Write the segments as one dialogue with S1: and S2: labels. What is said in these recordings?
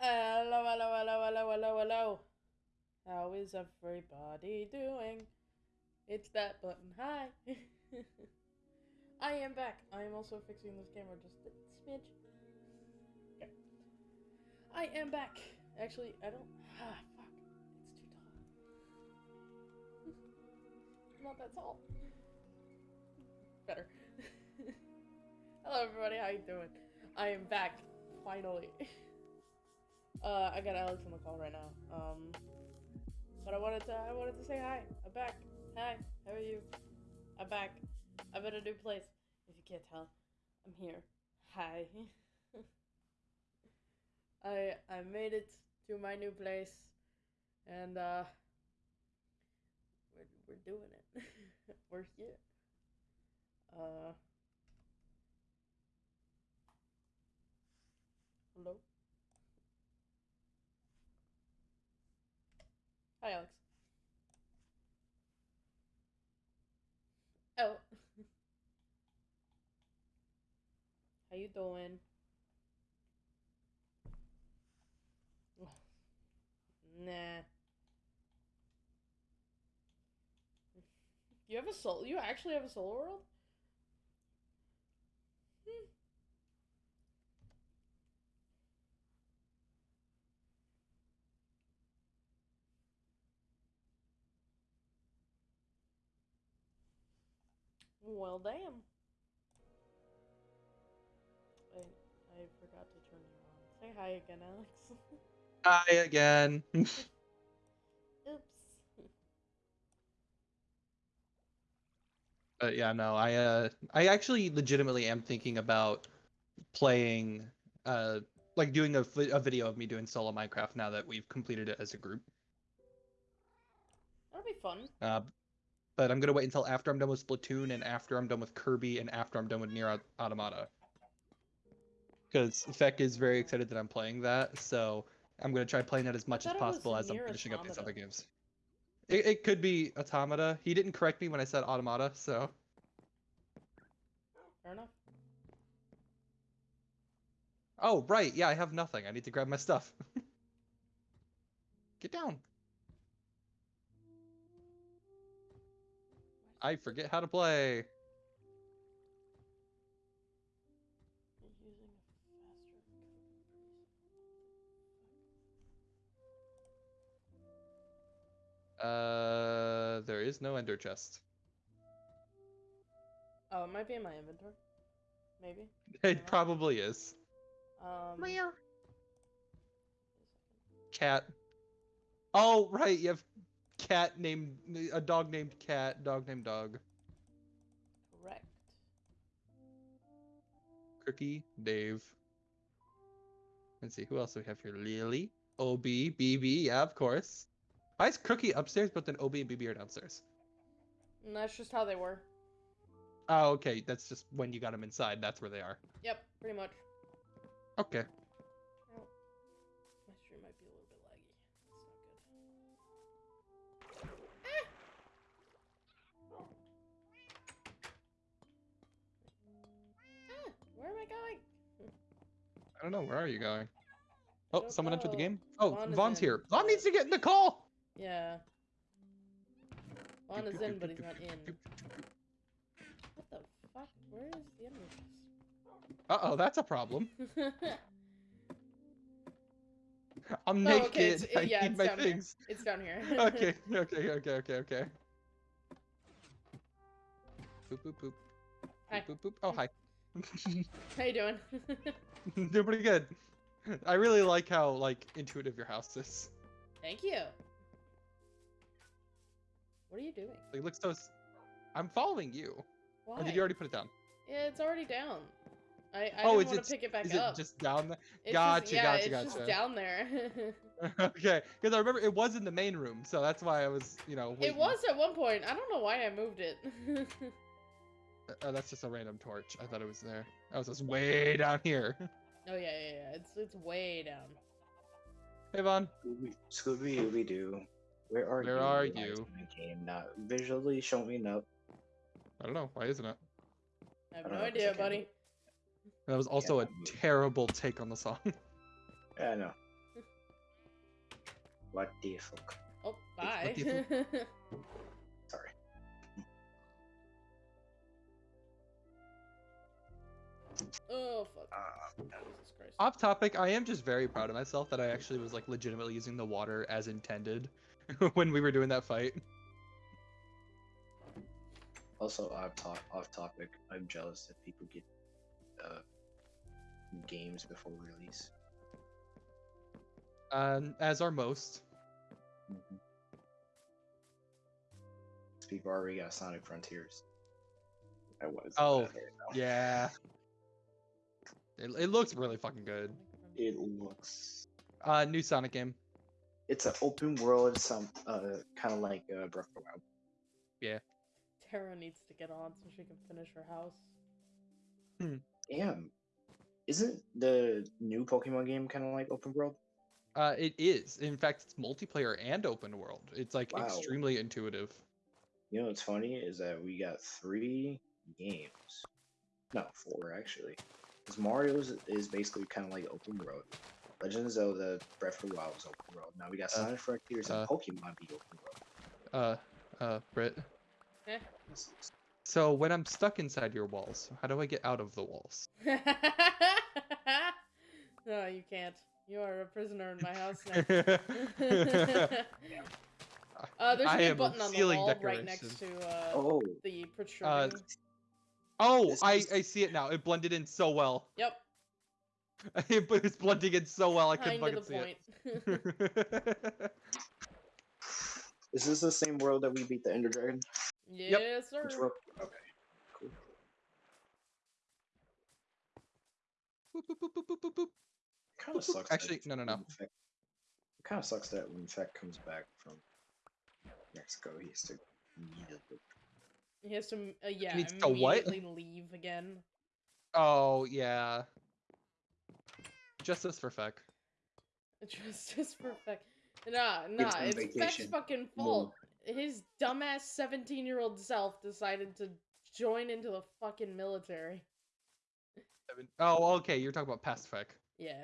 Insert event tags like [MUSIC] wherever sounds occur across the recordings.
S1: Hello, hello, hello, hello, hello, hello. How is everybody doing? It's that button. Hi. [LAUGHS] I am back. I am also fixing this camera just a smidge. Okay. I am back. Actually, I don't. Ah, fuck. It's too tall. [LAUGHS] Not that tall. Better. [LAUGHS] Hello, everybody. How you doing? I am back. Finally. Uh, I got Alex on the call right now. Um, but I wanted to, I wanted to say hi. I'm back. Hi, how are you? I'm back. I'm in a new place. If you can't tell, I'm here. Hi. [LAUGHS] I I made it to my new place, and uh, we're we're doing it. [LAUGHS] we're here. Uh. Hello. Hi, Alex. Oh. [LAUGHS] How you doing? [SIGHS] Nah. You have a soul? You actually have a soul world? Hmm. Well, damn. I I forgot to turn you on. Say hi again, Alex. [LAUGHS]
S2: Hi again. [LAUGHS]
S1: Oops.
S2: But yeah, no, I uh I actually legitimately am thinking about playing uh like doing a, a video of me doing solo Minecraft now that we've completed it as a group.
S1: That'll be fun.
S2: Uh but I'm gonna wait until after I'm done with Splatoon and after I'm done with Kirby and after I'm done with Nier Automata. Because Feck is very excited that I'm playing that, so I'm gonna try playing that as much as
S1: thought it was
S2: possible as I'm finishing up these other games. It, it could be Automata. He didn't correct me when I said Automata, so
S1: Fair enough.
S2: Oh, right. Yeah, I have nothing. I need to grab my stuff. [LAUGHS] Get down. I forget how to play.
S1: You're using a faster
S2: Uh, there is no ender chest.
S1: Oh, it might be in my inventory. Maybe. [LAUGHS]
S2: It probably is.
S1: Um.
S2: Cat. Oh, right. You have cat named a dog named cat, dog named dog.
S1: Correct.
S2: Cookie, Dave. Let's see who else do we have here. Lily, Ob, BB. Yeah, of course. Why is Cookie upstairs, but then Ob and BB are downstairs?
S1: And that's just how they were.
S2: Oh, okay. That's just when you got them inside. That's where they are.
S1: Yep, pretty much.
S2: Okay.
S1: I
S2: don't know. Where are you going? Oh,
S1: don't
S2: someone entered the game. Oh,
S1: Vaughn
S2: Vaughn's here. Vaughn needs to get in the call.
S1: Yeah. Vaughn is in, but he's not in. What the fuck? Where is the enemy
S2: Uh oh, that's a problem. [LAUGHS] I'm
S1: Oh,
S2: naked.
S1: okay, it's-
S2: I
S1: yeah,
S2: need
S1: it's
S2: my
S1: down here.
S2: things.
S1: it's down here. [LAUGHS] [LAUGHS]
S2: okay, okay, okay, okay, okay. Boop boop boop.
S1: Hi.
S2: Boop boop boop. Oh hi.
S1: How you doing? [LAUGHS]
S2: Doing pretty good. I really like how like intuitive your house is.
S1: Thank you. What are you doing?
S2: It looks so. I'm following you.
S1: Why?
S2: Or did you already put it down?
S1: Yeah, it's already down. I, I
S2: oh,
S1: didn't want to pick it back
S2: is
S1: up.
S2: it just down there?
S1: It's
S2: Gotcha,
S1: just, yeah,
S2: gotcha,
S1: it's
S2: gotcha.
S1: just down there. [LAUGHS] [LAUGHS]
S2: okay, because I remember it was in the main room, so that's why I was, you know.
S1: it was at one point. I don't know why I moved it.
S2: Uh, that's just a random torch. I thought it was there. I was just way down here. [LAUGHS]
S1: oh yeah, yeah, yeah. It's it's way down.
S2: Hey, Vaughn.
S3: Scooby Scooby Dooby Doo. Where are you?
S2: Where are
S3: Realize
S2: you?
S3: my Game not visually showing up.
S2: I don't know. Why isn't it?
S1: I have
S3: I
S1: no
S3: don't know, 'cause I
S1: idea,
S3: can't
S1: buddy.
S2: That was also a
S3: that movie.
S2: terrible take on the song. [LAUGHS]
S3: Yeah, I know. [LAUGHS] What the fuck?
S1: Oh, bye. Oh fuck.
S3: Uh,
S1: Jesus Christ.
S2: Off topic, I am just very proud of myself that I actually was like legitimately using the water as intended [LAUGHS] when we were doing that fight.
S3: also, off, top, off topic. I'm jealous that people get uh, games before release.
S2: Um, as are most.
S3: Mm-hmm. People already got Sonic Frontiers. I was.
S2: Oh, Yeah. It, it looks really fucking good.
S3: It looks.
S2: Uh, new Sonic game.
S3: It's an open world, some uh, kind of like uh, Breath of the Wild.
S1: Tara needs to get on so she can finish her house.
S3: Damn, isn't the new Pokemon game kind of like open world?
S2: Uh, it is. In fact, it's multiplayer and open world. It's like
S3: Wow.
S2: extremely intuitive.
S3: You know what's funny is that we got three games. No, four actually. Because Mario's is basically kind of like open world. Legend of Zelda, Breath of the Wild was open world. Now we got
S2: Uh,
S3: Sonic Frontiers
S2: uh.
S3: and Pokemon be open world.
S2: Uh, uh, Brit.
S1: Eh.
S2: So when I'm stuck inside your walls, how do I get out of the walls? [LAUGHS]
S1: no, you can't. You are a prisoner in my house now. [LAUGHS] uh, there's a
S2: I
S1: new
S2: a
S1: button on the
S2: ceiling
S1: wall right next to uh,
S3: Oh,
S1: the protruding.
S2: Oh, I,
S3: is-
S2: I see it now. It blended in so well. [LAUGHS]
S1: yep,
S2: it was blending in so well. I couldn't
S1: kind of
S2: fucking
S1: the
S2: see
S1: point.
S2: it. [LAUGHS]
S3: is this the same world that we beat the Ender Dragon?
S1: yes, sir.
S3: Which world? Okay, cool.
S2: Boop, boop, boop, boop, boop, boop.
S3: Kind of sucks.
S2: Actually,
S3: that
S2: no, no, no.
S3: when Feck- It kind of sucks that when Feck comes back from Mexico, he has to immediately.
S1: He has to, uh, yeah,
S2: needs to what?
S1: immediately leave again.
S2: Oh yeah. Justice for Feck. [LAUGHS]
S1: Justice for Feck. Nah, nah,
S3: him
S1: it's Feck's
S3: vacation.
S1: fucking
S3: More.
S1: fault. His dumbass 17 year old self decided to join into the fucking military.
S2: Seven- Oh, okay. You're talking about past Feck.
S1: Yeah.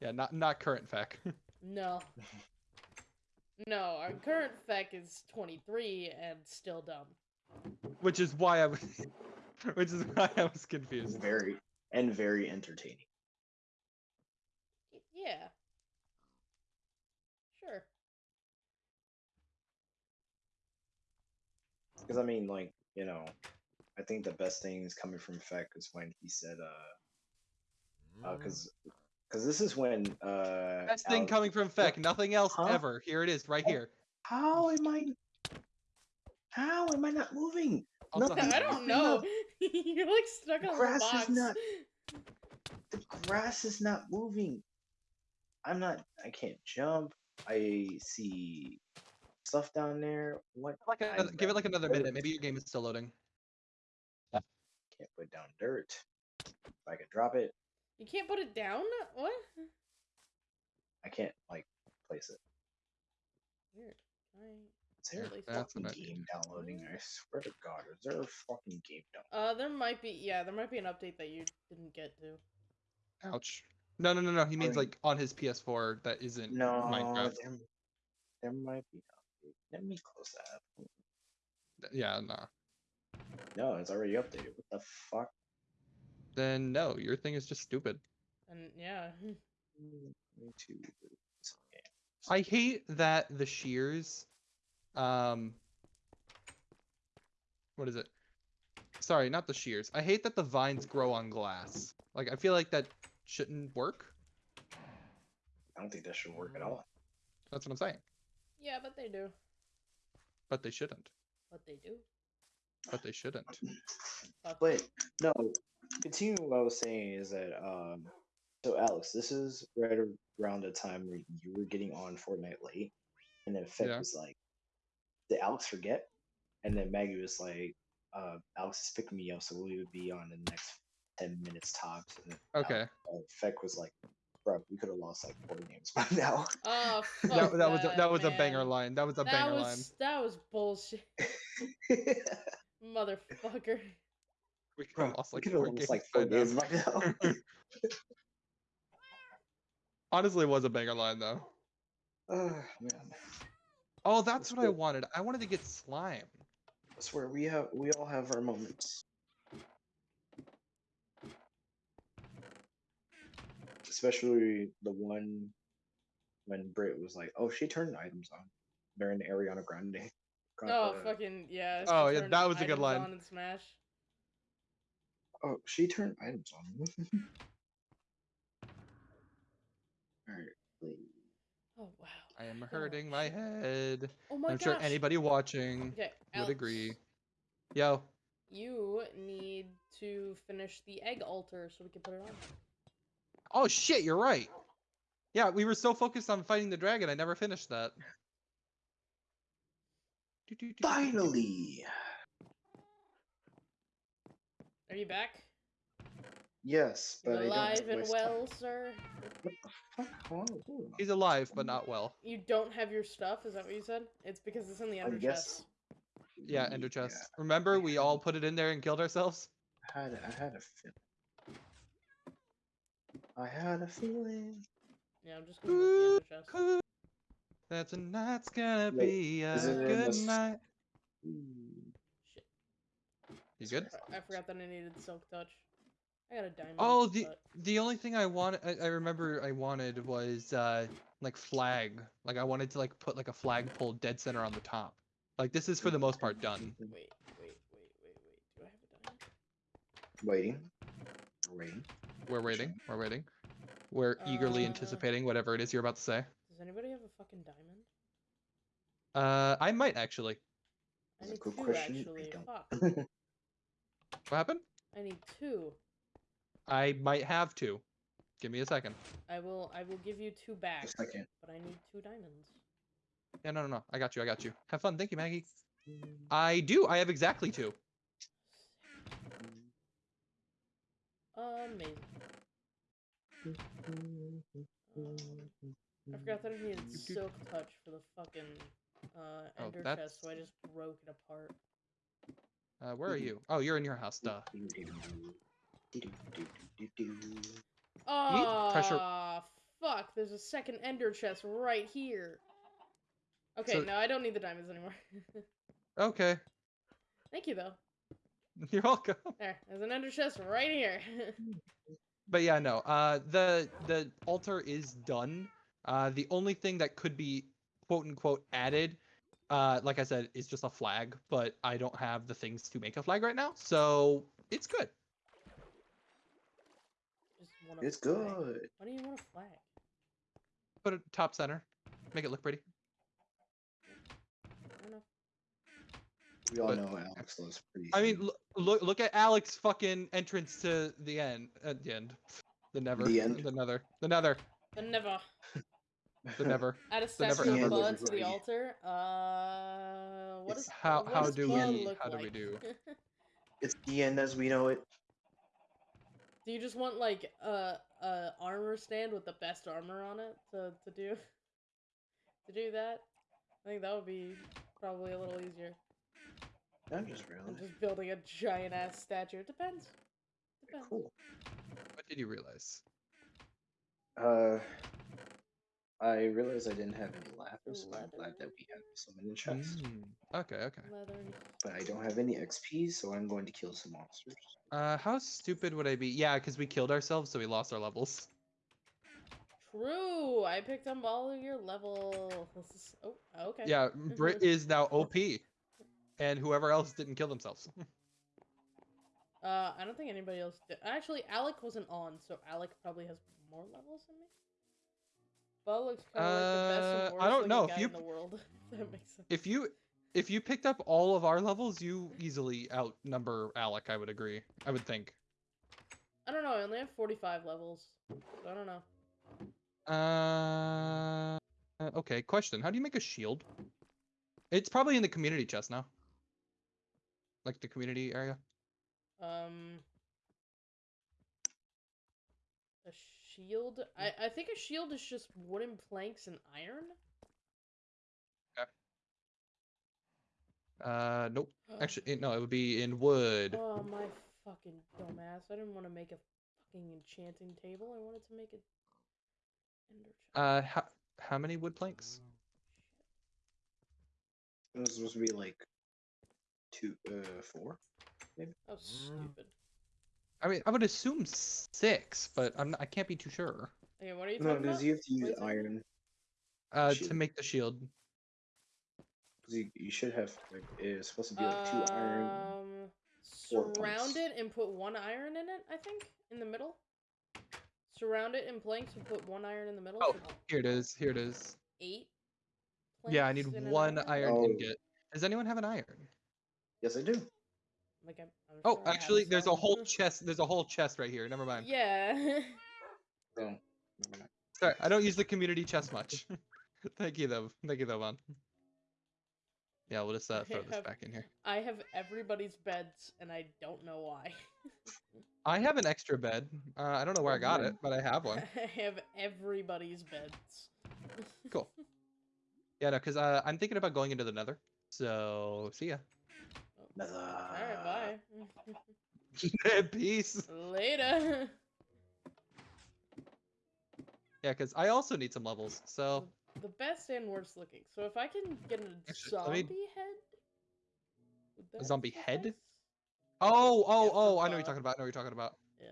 S2: Yeah, not not current Feck. [LAUGHS]
S1: No. [LAUGHS] No, our current Feck is 23 and still dumb.
S2: Which is why I was, [LAUGHS] which is why I was confused.
S3: very and very entertaining.
S1: Yeah. Sure.
S3: Because I mean, like you know, I think the best thing is coming from Feck is when he said, uh, because because this is when uh.
S2: Best thing
S3: Alex-
S2: coming from Feck, nothing else
S3: Huh?
S2: ever. Here it is, right
S3: Oh,
S2: here.
S3: How am I? How am I not moving?
S2: Also,
S3: Nothing-
S1: I don't know. [LAUGHS] You're like stuck the on
S3: Grass
S1: the
S3: is not- The grass is not moving. I'm not. I can't jump. I see stuff down there. What?
S2: like another, give it like another
S3: dirt.
S2: minute. Maybe your game is still loading.
S3: Can't put down dirt. If I could drop it,
S1: You can't put it down? What?
S3: I can't like place it.
S1: Weird. I...
S3: Is there
S1: Really
S3: a
S2: That's
S3: fucking
S2: what I-
S3: game downloading? I swear to God, is there a fucking game down?
S1: Uh, there might be, yeah, there might be an update that you didn't get to.
S2: Ouch. No, no, no, no. He means like on his PS4 that isn't
S3: No,
S2: Minecraft.
S3: there, there might be. Let me close that.
S2: Yeah, no.
S3: No, it's already updated. What the fuck?
S2: Then no, your thing is just stupid.
S1: And yeah, [LAUGHS]
S3: Mm, Me too.
S2: I hate that the shears, um, what is it? Sorry, not the shears. I hate that the vines grow on glass. Like I feel like that shouldn't work.
S3: I don't think that should work at all.
S2: That's what I'm saying.
S1: yeah, but they do.
S2: But they shouldn't.
S1: But they do.
S2: But they shouldn't.
S1: Fuck.
S3: But no, continuing what I was saying is that um so Alex, this is right around the time where you were getting on Fortnite late, and then Feck
S2: Yeah.
S3: was like, "Did Alex forget?" And then Maggie was like, uh, "Alex is picking me up, so we would be on in the next ten minutes tops." And then Alex-
S2: Okay.
S3: uh, Feck was like, "Bro, we could have lost like four games [LAUGHS] by now."
S1: Oh, [LAUGHS]
S2: That,
S1: fuck
S2: that was a, that was a banger line. That was a
S1: That
S2: banger
S1: was
S2: line.
S1: that was bullshit, [LAUGHS] motherfucker.
S2: We could have lost like four
S3: lost
S2: games.
S3: like
S2: by
S3: four
S2: now.
S3: games by now.
S2: Honestly, it was a banger line though.
S3: Oh man,
S2: Oh, that's
S3: Let's
S2: what I wanted. I wanted to get slime.
S3: I swear we have we all have our moments. Especially the one when Brit was like, "Oh, she turned items on during the Ariana Grande."
S1: Oh,
S3: uh,
S1: fucking yeah.
S2: Oh, yeah, that was a good line.
S1: On Smash.
S3: Oh, she turned items on. [LAUGHS] Alright. wait.
S1: Oh wow.
S2: I am
S1: Oh,
S2: hurting my head.
S1: Oh my
S2: I'm
S1: gosh.
S2: sure anybody watching
S1: Okay,
S2: would
S1: Alex,
S2: agree. Yo.
S1: You need to finish the egg altar so we can put it on.
S2: Oh shit, you're right. Yeah, we were so focused on fighting the dragon, I never finished that.
S3: Finally.
S1: Are you back?
S3: Yes,
S1: You're
S3: but I don't
S1: alive
S3: have
S1: and
S3: my
S1: well,
S3: stuff.
S1: sir.
S3: What the fuck? Hold on, hold on.
S2: He's alive, but not well.
S1: You don't have your stuff. Is that what you said? It's because it's in the
S3: I
S1: ender
S3: guess-
S1: chest.
S2: Yeah, ender chest. Remember, we all put it in there and killed ourselves?
S3: I had I had a feeling. I had a feeling.
S1: Yeah, I'm just gonna move the ender chest.
S2: That tonight's gonna
S3: Wait,
S2: be a
S3: is it in
S2: good
S3: this-
S2: night.
S3: Ooh.
S1: Shit.
S2: You good?
S1: I- I forgot that I needed silk touch. I got a diamond.
S2: Oh, the
S1: but-
S2: the only thing I wanted, I, I remember I wanted was uh like flag. Like I wanted to like put like a flagpole dead center on the top. Like this is for the most part done.
S1: Wait, wait, wait, wait, wait. Do I have a diamond?
S3: Waiting. Waiting.
S2: We're waiting. We're waiting. We're eagerly
S1: Uh,
S2: anticipating whatever it is you're about to say.
S1: Does anybody have a fucking diamond?
S2: Uh, I might actually.
S1: I
S3: That's a
S1: need
S3: good
S1: two
S3: question. I
S1: actually.
S3: don't.
S1: Fuck. [LAUGHS]
S2: What happened?
S1: I need two.
S2: I might have to. Give me a second.
S1: I will. I will give you two back.
S3: A second.
S1: But I need two diamonds.
S2: Yeah, no, no, no. I got you. I got you. Have fun. Thank you, Maggie. I do. I have exactly two.
S1: Amazing. Um, I forgot that I needed silk touch for the fucking uh,
S2: Oh,
S1: ender
S2: that's-
S1: chest, so I just broke it apart.
S2: Uh, where are you? Oh, you're in your house. Duh.
S1: Oh,
S2: pressure-
S1: fuck! There's a second ender chest right here. Okay,
S2: So-
S1: no, I don't need the diamonds anymore. [LAUGHS]
S2: Okay.
S1: Thank you, though. [LAUGHS]
S2: You're welcome.
S1: There, there's an ender chest right here. [LAUGHS]
S2: But yeah, no. Uh, the the altar is done. Uh, the only thing that could be quote unquote added, uh, like I said, is just a flag. But I don't have the things to make a flag right now, so it's good.
S1: Just want a
S3: It's
S1: flag.
S3: good.
S1: Why do you want a flag?
S2: Put it top center. Make it look pretty.
S3: We all
S2: But-
S3: know Alex loves pretty.
S2: I mean, look look at Alex fucking entrance to the end. At the end. The never.
S3: The end?
S2: The nether. The nether.
S1: The never.
S2: The never. [LAUGHS]
S1: Add a
S2: The never
S1: statue
S3: ever.
S1: of blood to the altar. Uh, what
S3: It's
S1: does
S2: how-
S1: what
S2: how do we-
S1: look
S2: how do we do? [LAUGHS]
S3: it's the end as we know it.
S1: Do you just want like a a armor stand with the best armor on it to to do [LAUGHS] to do that? I think that would be probably a little easier
S3: I'm just
S1: than
S3: really
S1: just building a giant ass statue. It depends. Depends.
S3: cool.
S2: What did you realize?
S3: Uh, I realized I didn't have any lapis, but I'm glad that we have some in the chest.
S2: Mm, okay. Okay.
S1: Leather.
S3: But I don't have any XP, so I'm going to kill some monsters.
S2: Uh, how stupid would I be? Yeah, because we killed ourselves, so we lost our levels.
S1: True. I picked up all of your levels. Oh, okay.
S2: Yeah, Brit is now OP, and whoever else didn't kill themselves. [LAUGHS]
S1: Uh, I don't think anybody else did. Actually, Alec wasn't on, so Alec probably has more levels than me. Bo looks kind of like the best and
S2: Uh, I don't know, if you
S1: in the world. if [LAUGHS] that makes sense.
S2: if you if you picked up all of our levels, you easily outnumber Alec. I would agree. I would think.
S1: I don't know. I only have 45 levels. So I don't know.
S2: Uh, uh, okay. Question: How do you make a shield? It's probably in the community chest now. Like the community area.
S1: Um, a shield. I I think a shield is just wooden planks and iron.
S2: Uh, nope. Actually, no. It would be in wood.
S1: Oh my fucking dumbass! I didn't want to make a fucking enchanting table. I wanted to make a ender.
S2: Uh, how how many wood planks?
S3: It was supposed to be like two, uh, four.
S1: Oh, stupid.
S2: I mean, I would assume six, but I'm not, I can't be too sure.
S1: Okay, what are you
S3: No,
S1: talking
S3: because
S1: about?
S3: you have to use
S1: What is it?
S3: iron.
S2: Uh, to make the shield.
S3: 'cause you, you should have like it's supposed to be like two iron.
S1: Um,
S3: four
S1: surround
S3: points.
S1: it and put one iron in it. I think in the middle. Surround it in planks and put one iron in the middle.
S2: Oh, Here it is. Here it is.
S1: eight.
S2: Yeah, I need
S1: planks in an
S2: one iron
S3: Oh.
S2: ingot. Does anyone have an iron?
S3: Yes, I do.
S1: Like I'm, I'm
S2: Oh,
S1: sure
S2: actually, there's a whole chest. There's a whole chest right here. Never mind.
S1: Yeah.
S3: So.
S2: Sorry, I don't use the community chest much. [LAUGHS] Thank you though. Thank you though, man. Yeah, we'll just uh, throw this back in here.
S1: I have everybody's beds, and I don't know why.
S2: I have an extra bed. Uh, I don't know where I got it, but I have one. [LAUGHS]
S1: I have everybody's beds.
S2: Cool. [LAUGHS] Yeah, no, because uh, I'm thinking about going into the Nether. So see ya.
S3: Nether.
S1: Alright, bye. [LAUGHS]
S2: Peace.
S1: Later. [LAUGHS]
S2: Yeah, because I also need some levels. So
S1: the best and worst looking. So if I can get a
S2: Actually,
S1: zombie
S2: me-
S1: head. would that
S2: zombie head?
S1: suffice?
S2: oh oh
S1: oh,
S2: oh, I know what you're talking about. I know what you're talking about.
S1: Yeah.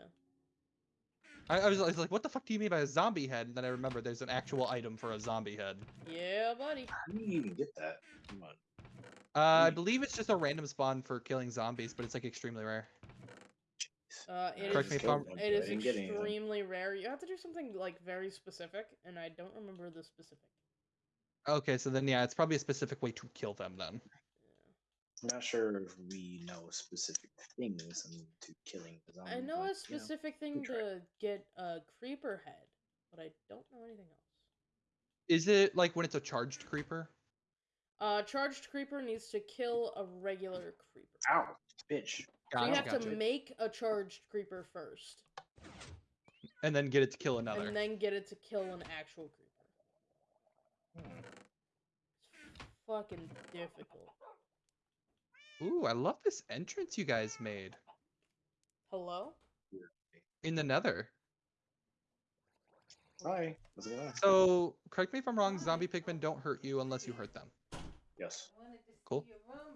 S2: I, I, was, I was like, what the fuck do you mean by a zombie head? And then I remember there's an actual item for a zombie head.
S1: Yeah, buddy.
S3: How do you even get that? Come on.
S2: Uh, I believe it's just a random spawn for killing zombies, but it's like extremely rare.
S1: Uh, it
S2: Correct
S1: is,
S2: me if I'm-
S1: it is
S3: I didn't get anything.
S1: extremely rare. You have to do something like very specific, and I don't remember the specific.
S2: Okay, so then yeah, it's probably a specific way to kill them then.
S3: I'm not sure if we know specific things to killing the zombie.
S1: I know
S3: but,
S1: a
S3: you know,
S1: specific thing to get a creeper head, but I don't know anything else.
S2: Is it like when it's a charged creeper?
S1: Uh, charged creeper needs to kill a regular creeper.
S3: Ow, bitch.
S1: So you
S2: Gotcha,
S1: have
S2: gotcha.
S1: to make a charged creeper first,
S2: And then get it to kill another.
S1: and then get it to kill an actual creeper.
S3: Hmm.
S1: Fucking difficult.
S2: Ooh, I love this entrance you guys made
S1: Hello?
S2: in the Nether.
S3: Hi, how's it going?
S2: So, correct me if I'm wrong. Zombie pigmen don't hurt you unless you hurt them.
S3: Yes,
S2: Cool.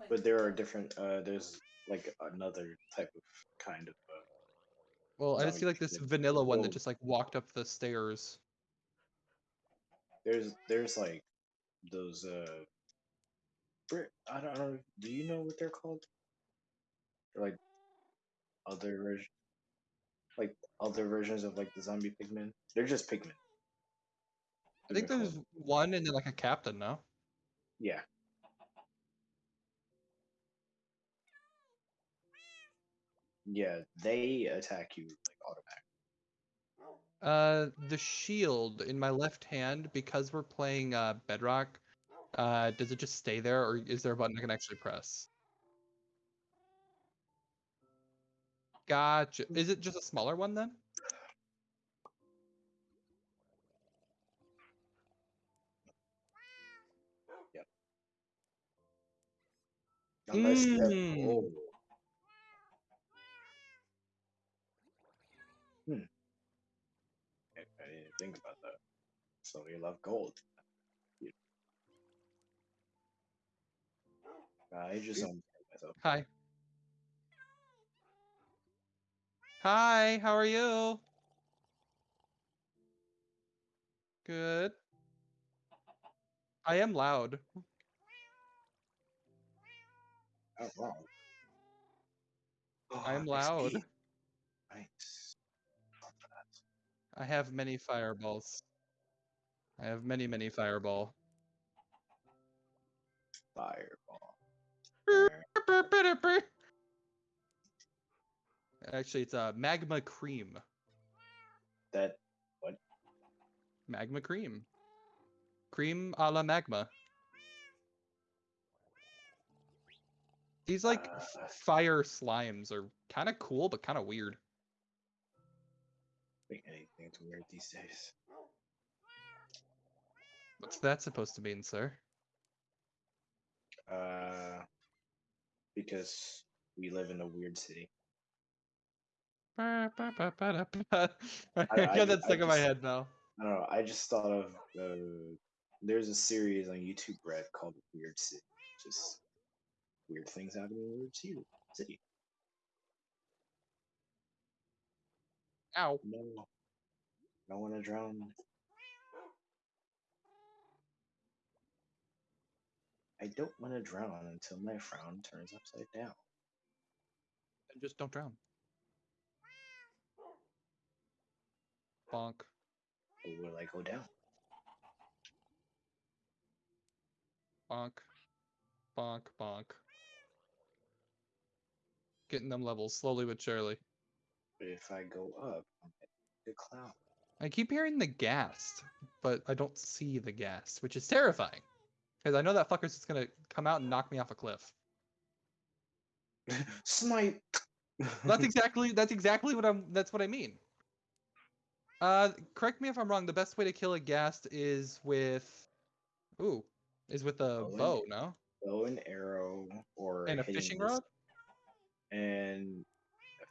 S3: but there are different. Uh, there's like another type of kind of. Uh,
S2: Well, I just feel like this vanilla one that just like walked up the stairs.
S3: there's there's like those. Uh, I don't know. Do you know what they're called? They're like other like other versions of like the zombie pigmen. They're just pigmen.
S2: I think there's one and then like a captain, no?
S3: Yeah. Yeah, they attack you like automatic.
S2: Uh, the shield in my left hand, because we're playing uh, Bedrock, uh, does it just stay there, or is there a button I can actually press? Gotcha. Is it just a smaller one then?
S3: Unless have-
S2: Mm.
S3: oh. Hmm. I, I didn't think about that. So you love gold. You- I just don't myself.
S2: Hi. Hi, how are you? Good. I am loud.
S3: Oh wow. Oh,
S2: I'm loud.
S3: Nice.
S2: I have many fireballs. I have many, many fireball.
S3: Fireball.
S2: Actually, it's uh, magma cream.
S3: That what?
S2: Magma cream. Cream a la magma. These like
S3: Uh.
S2: fire slimes are kind of cool, but kind of weird.
S3: Think to wear these days.
S2: What's that supposed to mean, sir?
S3: Uh, because we live in a weird city.
S2: Ba, ba, ba, ba, da. I
S3: I
S2: got that
S3: ju- I
S2: stuck in my head now.
S3: I don't know. I just thought of uh, there's a series on YouTube, Brett, called Weird City. Just weird things happening in Weird City.
S2: Ow.
S3: No, I don't want to drown. I don't want to drown until my frown turns upside down.
S2: And just don't drown. Bonk.
S3: Or will I go down?
S2: Bonk. Bonk. Bonk. Getting them levels slowly but surely.
S3: But if I go up, I'm the cloud.
S2: I keep hearing the ghast, but I don't see the ghast, which is terrifying. Because I know that fucker's just gonna come out and knock me off a cliff. [LAUGHS]
S3: Snipe.
S2: That's [LAUGHS] exactly that's exactly what I'm that's what I mean. Uh correct me if I'm wrong, the best way to kill a ghast is with ooh, is with a
S3: Bow and-
S2: bow, no?
S3: bow and arrow or
S2: And a fishing rod?
S3: and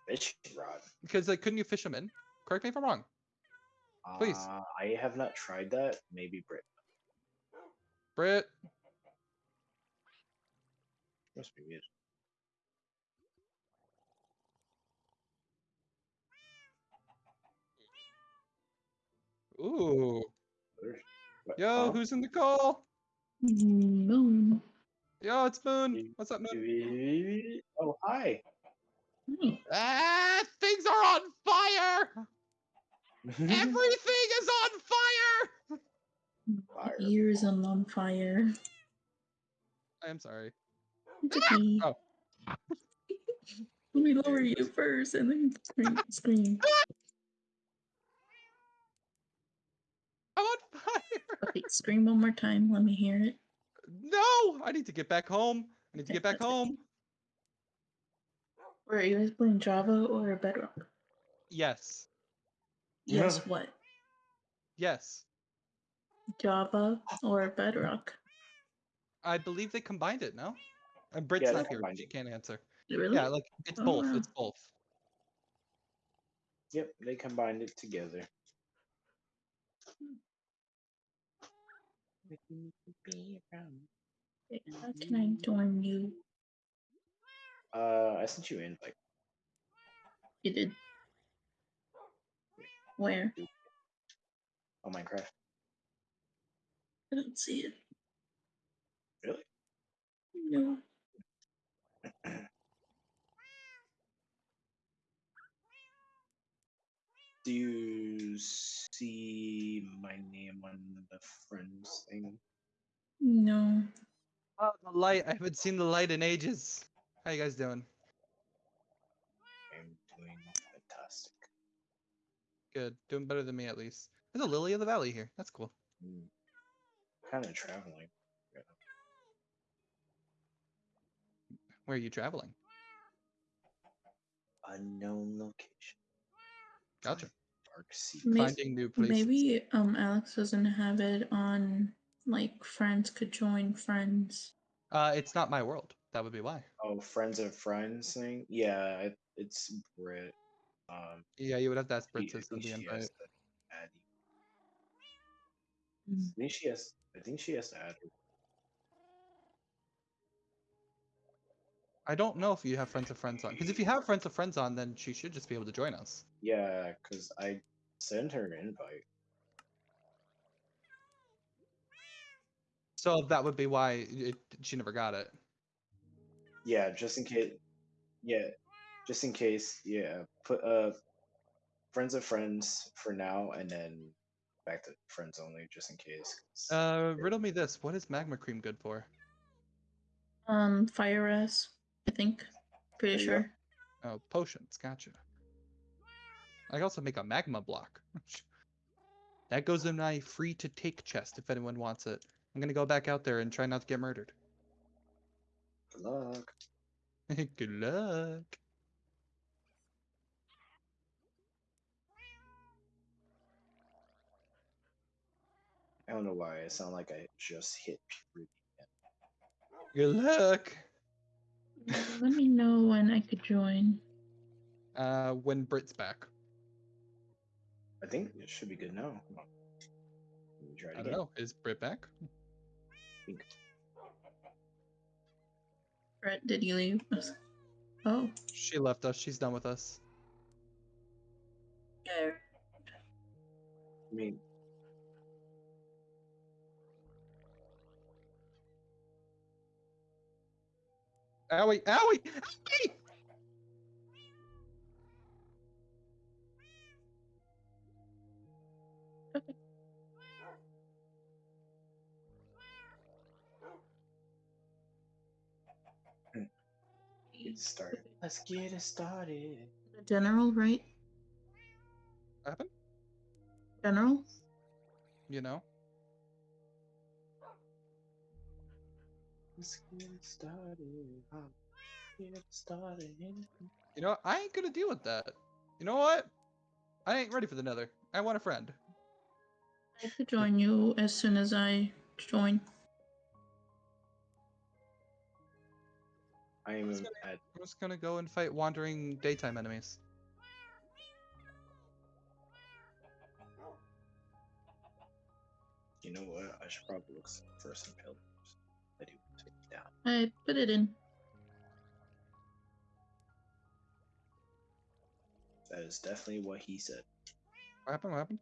S3: fishing rod.
S2: Because like couldn't you fish them in? Correct me if I'm wrong. Please.
S3: Uh, I have not tried that. Maybe Brit.
S2: Brit.
S3: Must be good.
S2: Ooh.
S3: What-
S2: Yo,
S3: huh?
S2: who's in the call?
S4: Moon.
S2: Yo, it's Moon. What's up, Moon?
S3: Oh, hi.
S4: Hi.
S2: Ah, things are on fire! Everything is on fire!
S3: Fire.
S4: Ears are on fire.
S2: I am sorry.
S4: It's okay.
S2: Oh.
S4: Let me lower you first and then scream. scream.
S2: I'm on fire!
S4: Okay, scream one more time. Let me hear it.
S2: No! I need to get back home. I need to get back home.
S4: Where are you guys playing Java or Bedrock?
S2: Yes.
S4: Yes,
S3: Yeah.
S4: what?
S2: Yes.
S4: Java or Bedrock?
S2: I believe they combined it, no? And Brit's
S3: Yeah, they
S2: not here.
S3: combined
S2: She
S3: it.
S2: can't answer.
S4: Really?
S2: Yeah, like it's
S4: Oh,
S2: both.
S4: wow.
S2: It's both.
S3: Yep, they combined it together.
S4: How can I join you?
S3: Uh, I sent you in like
S4: You did. Where?
S3: on Minecraft.
S4: I don't see it.
S3: Really?
S4: No. [CLEARS THROAT]
S3: Do you see my name on the friends thing?
S4: No.
S2: Oh, the light. I haven't seen the light in ages. How you guys doing?
S3: I'm doing fantastic.
S2: Good. Doing better than me at least. There's a lily of the valley here. That's cool.
S3: Kind of traveling. Yeah.
S2: Where are you traveling?
S3: Unknown location.
S2: Gotcha.
S3: Dark sea.
S4: May-
S2: Finding new places.
S4: Maybe um Alex doesn't have it on like friends could join friends.
S2: Uh, it's not my world. That would be why.
S3: Oh, friends of friends thing. Yeah, it, it's Brit. Um,
S2: Yeah, you would have to ask Brit
S3: I
S2: to
S3: think
S2: send the
S3: she
S2: invite.
S3: has to add you. I think she has. I think she has to add. her.
S2: I don't know if you have friends of friends on. Because if you have friends of friends on, then she should just be able to join us.
S3: Yeah, because I sent her an invite.
S2: So that would be why it, she never got it.
S3: Yeah, just in case. Yeah, just in case. Yeah, put uh, friends of friends for now, and then back to friends only, just in case.
S2: Uh, riddle me this. What is magma cream good for?
S4: Um fire res, I think. Pretty
S3: There
S4: sure.
S2: Oh, potions. Gotcha. I can also make a magma block. [LAUGHS] that goes in my free to take chest if anyone wants it. I'm gonna go back out there and try not to get murdered.
S3: Good luck. [LAUGHS]
S2: Good luck.
S3: I don't know why I sound like I just hit puberty.
S2: Good luck. [LAUGHS]
S4: Let me know when I could join.
S2: Uh, when Brit's back.
S3: I think it should be good now. Try it
S2: I don't know. Is Brit back?
S4: Brett, did you leave? Oh,
S2: She left us. She's done with us.
S4: yeah.
S3: I mean,
S2: Owie! Owie! Owie!
S3: Get started. Let's get it started.
S4: The general, right?
S2: What happened?
S4: General?
S2: You know?
S3: Let's get it started. huh? Get it started.
S2: You know. I ain't gonna deal with that. You know what? I ain't ready for the nether. I want a friend.
S4: I could join you as soon as I join.
S3: I am
S2: Let's get
S3: at
S2: I'm just gonna go and fight wandering daytime enemies.
S3: You know what? I should probably look for some pillars. I do take it down.
S4: I put it in.
S3: That is definitely what he said.
S2: What happened? What happened?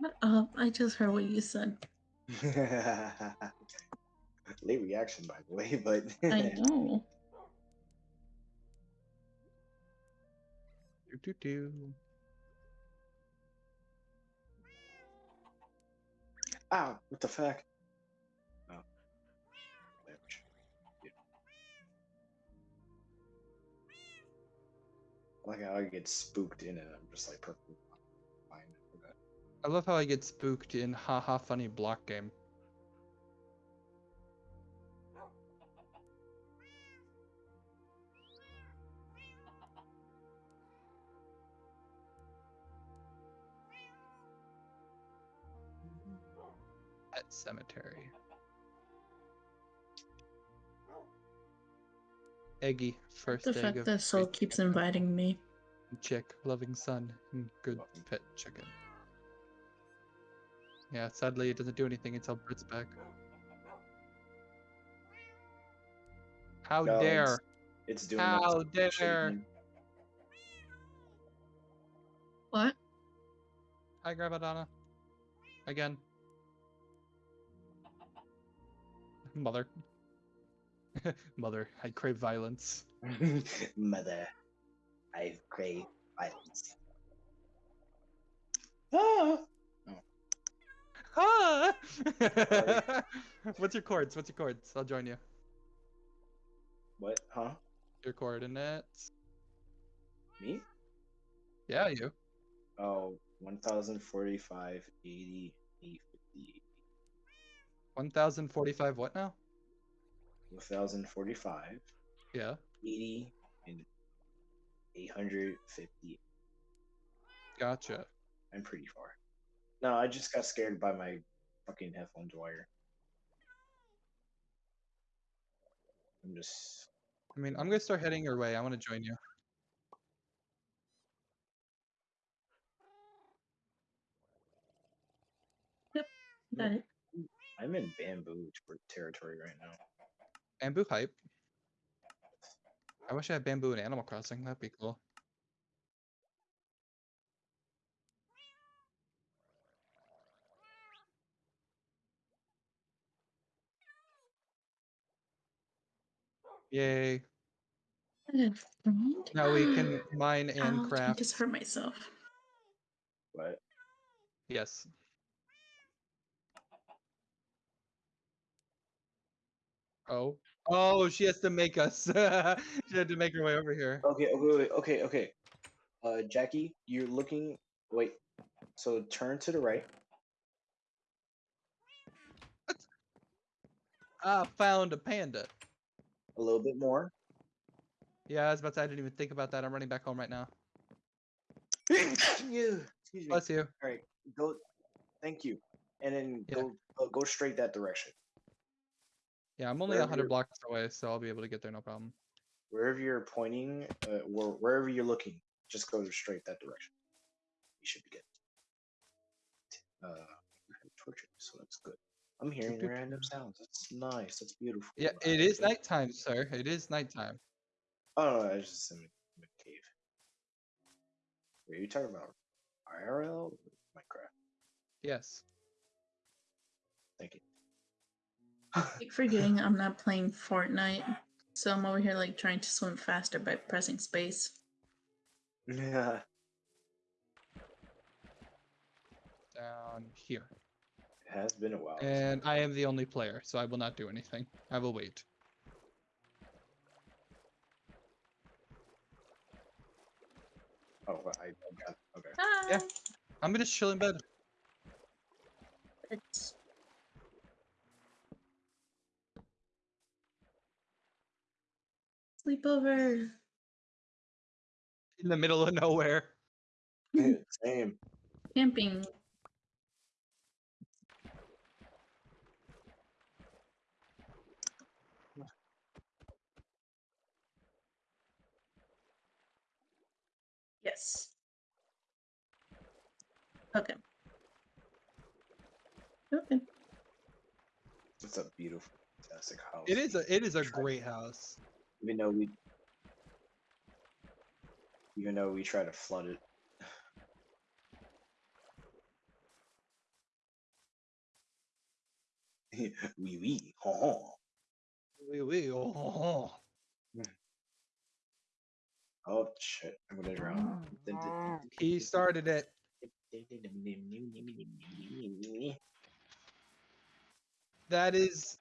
S4: Shut up. I just heard what you said. [LAUGHS]
S3: Late reaction, by the way, but [LAUGHS]
S4: I know.
S2: Do do do.
S3: Ow, what the fuck? Oh. Yeah. Like how I get spooked in it, I'm just like perfectly fine for that.
S2: I love how I get spooked in haha funny block game. Pet cemetery. Eggy, first
S4: The
S2: egg
S4: fact that Soul keeps inviting me.
S2: Chick, loving son, and good pet chicken. Yeah, sadly it doesn't do anything until Brit's back. How
S3: No,
S2: dare!
S3: it's- It's doing
S2: How
S3: that shit
S2: dare!
S3: again.
S4: What?
S2: Hi, Grandma Again. [LAUGHS] Mother. [LAUGHS] Mother, I crave violence. [LAUGHS]
S3: Mother, I crave violence. Ah!
S2: Ah! [LAUGHS] What's your chords? What's your chords? I'll join you.
S3: What? Huh?
S2: Your coordinates.
S3: Me?
S2: Yeah, you.
S3: Oh, 1045, 80, 858.
S2: 1045 what now?
S3: 1045,
S2: Yeah.
S3: 80, and 850.
S2: Gotcha.
S3: I'm pretty far. No, I just got scared by my fucking headphones wire. I'm just.
S2: I mean, I'm gonna start heading your way. I want to join you.
S4: Got it.
S3: I'm in bamboo territory right now.
S2: Bamboo hype. I wish I had bamboo in Animal Crossing. That'd be cool. Yay.
S4: I a friend.
S2: Now we can [GASPS] mine and
S4: Ouch, I
S2: craft.
S4: just hurt myself.
S3: But
S2: Yes. Oh. Oh, she has to make us. [LAUGHS] she had to make her way over here.
S3: okay, okay, wait, okay, okay. Uh, Jackie, you're looking. Wait. So turn to the right.
S2: Ah, found a panda.
S3: A little bit more.
S2: Yeah, I was about to. I didn't even think about that. I'm running back home right now. [LAUGHS]
S3: yeah. Excuse me.
S2: Bless you.
S3: All right, go. Thank you. And then
S2: Yeah.
S3: go uh, go straight that direction.
S2: Yeah, I'm only
S3: Wherever
S2: 100
S3: you're-
S2: blocks away, so I'll be able to get there no problem.
S3: Wherever you're pointing, uh, where, wherever you're looking, just go straight that direction. You should be good. Uh, torches, so that's good. I'm hearing
S2: doop.
S3: random sounds. It's nice. That's beautiful.
S2: Yeah,
S3: I
S2: it
S3: like
S2: is nighttime, sir. It is nighttime.
S3: Oh no, I was just in a, a cave. Wait, are you talking about IRL Minecraft?
S2: Yes.
S3: Thank you.
S4: I keep forgetting I'm not playing Fortnite, so I'm over here like trying to swim faster by pressing space.
S3: yeah. [LAUGHS]
S2: Down here.
S3: It has been a while.
S2: And I am the only player, so I will not do anything. I will wait.
S3: Oh, I, I got okay.
S4: Hi.
S2: I'm gonna chill in bed.
S4: It's sleepover.
S2: In the middle of nowhere.
S3: Same.
S4: Camping. Yes. Okay. Okay.
S3: It's a beautiful, fantastic house.
S2: It is a it is a great house.
S3: Even though we, even though we try to flood it. oui, oui. Ho, ho.
S2: Wee wee. Oh.
S3: Oh shit! I'm gonna drown.
S2: He started it. That is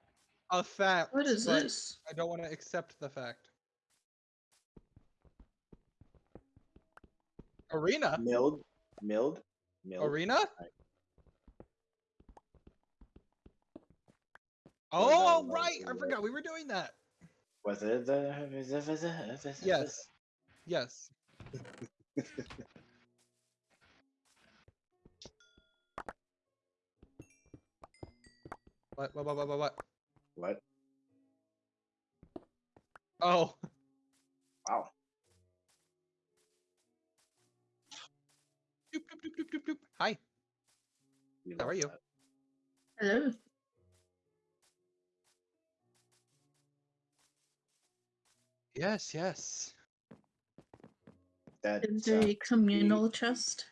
S2: a fact.
S4: What is this?
S2: I don't want to accept the fact. Arena?
S3: Milled, milled, milled.
S2: Arena?
S3: Right.
S2: Oh,
S3: that
S2: right. I forgot we were doing that.
S3: Was it the?
S2: Yes. Yes. [LAUGHS] What? What? What? What? What? what?
S3: What?
S2: Oh.
S3: Wow.
S2: Doop, doop, doop, doop, doop, doop. Hi.
S3: we
S2: How are
S3: love
S2: you?
S3: that.
S4: Hello.
S2: Yes. Yes.
S3: That
S4: Is there a
S3: sounds
S4: communal chest?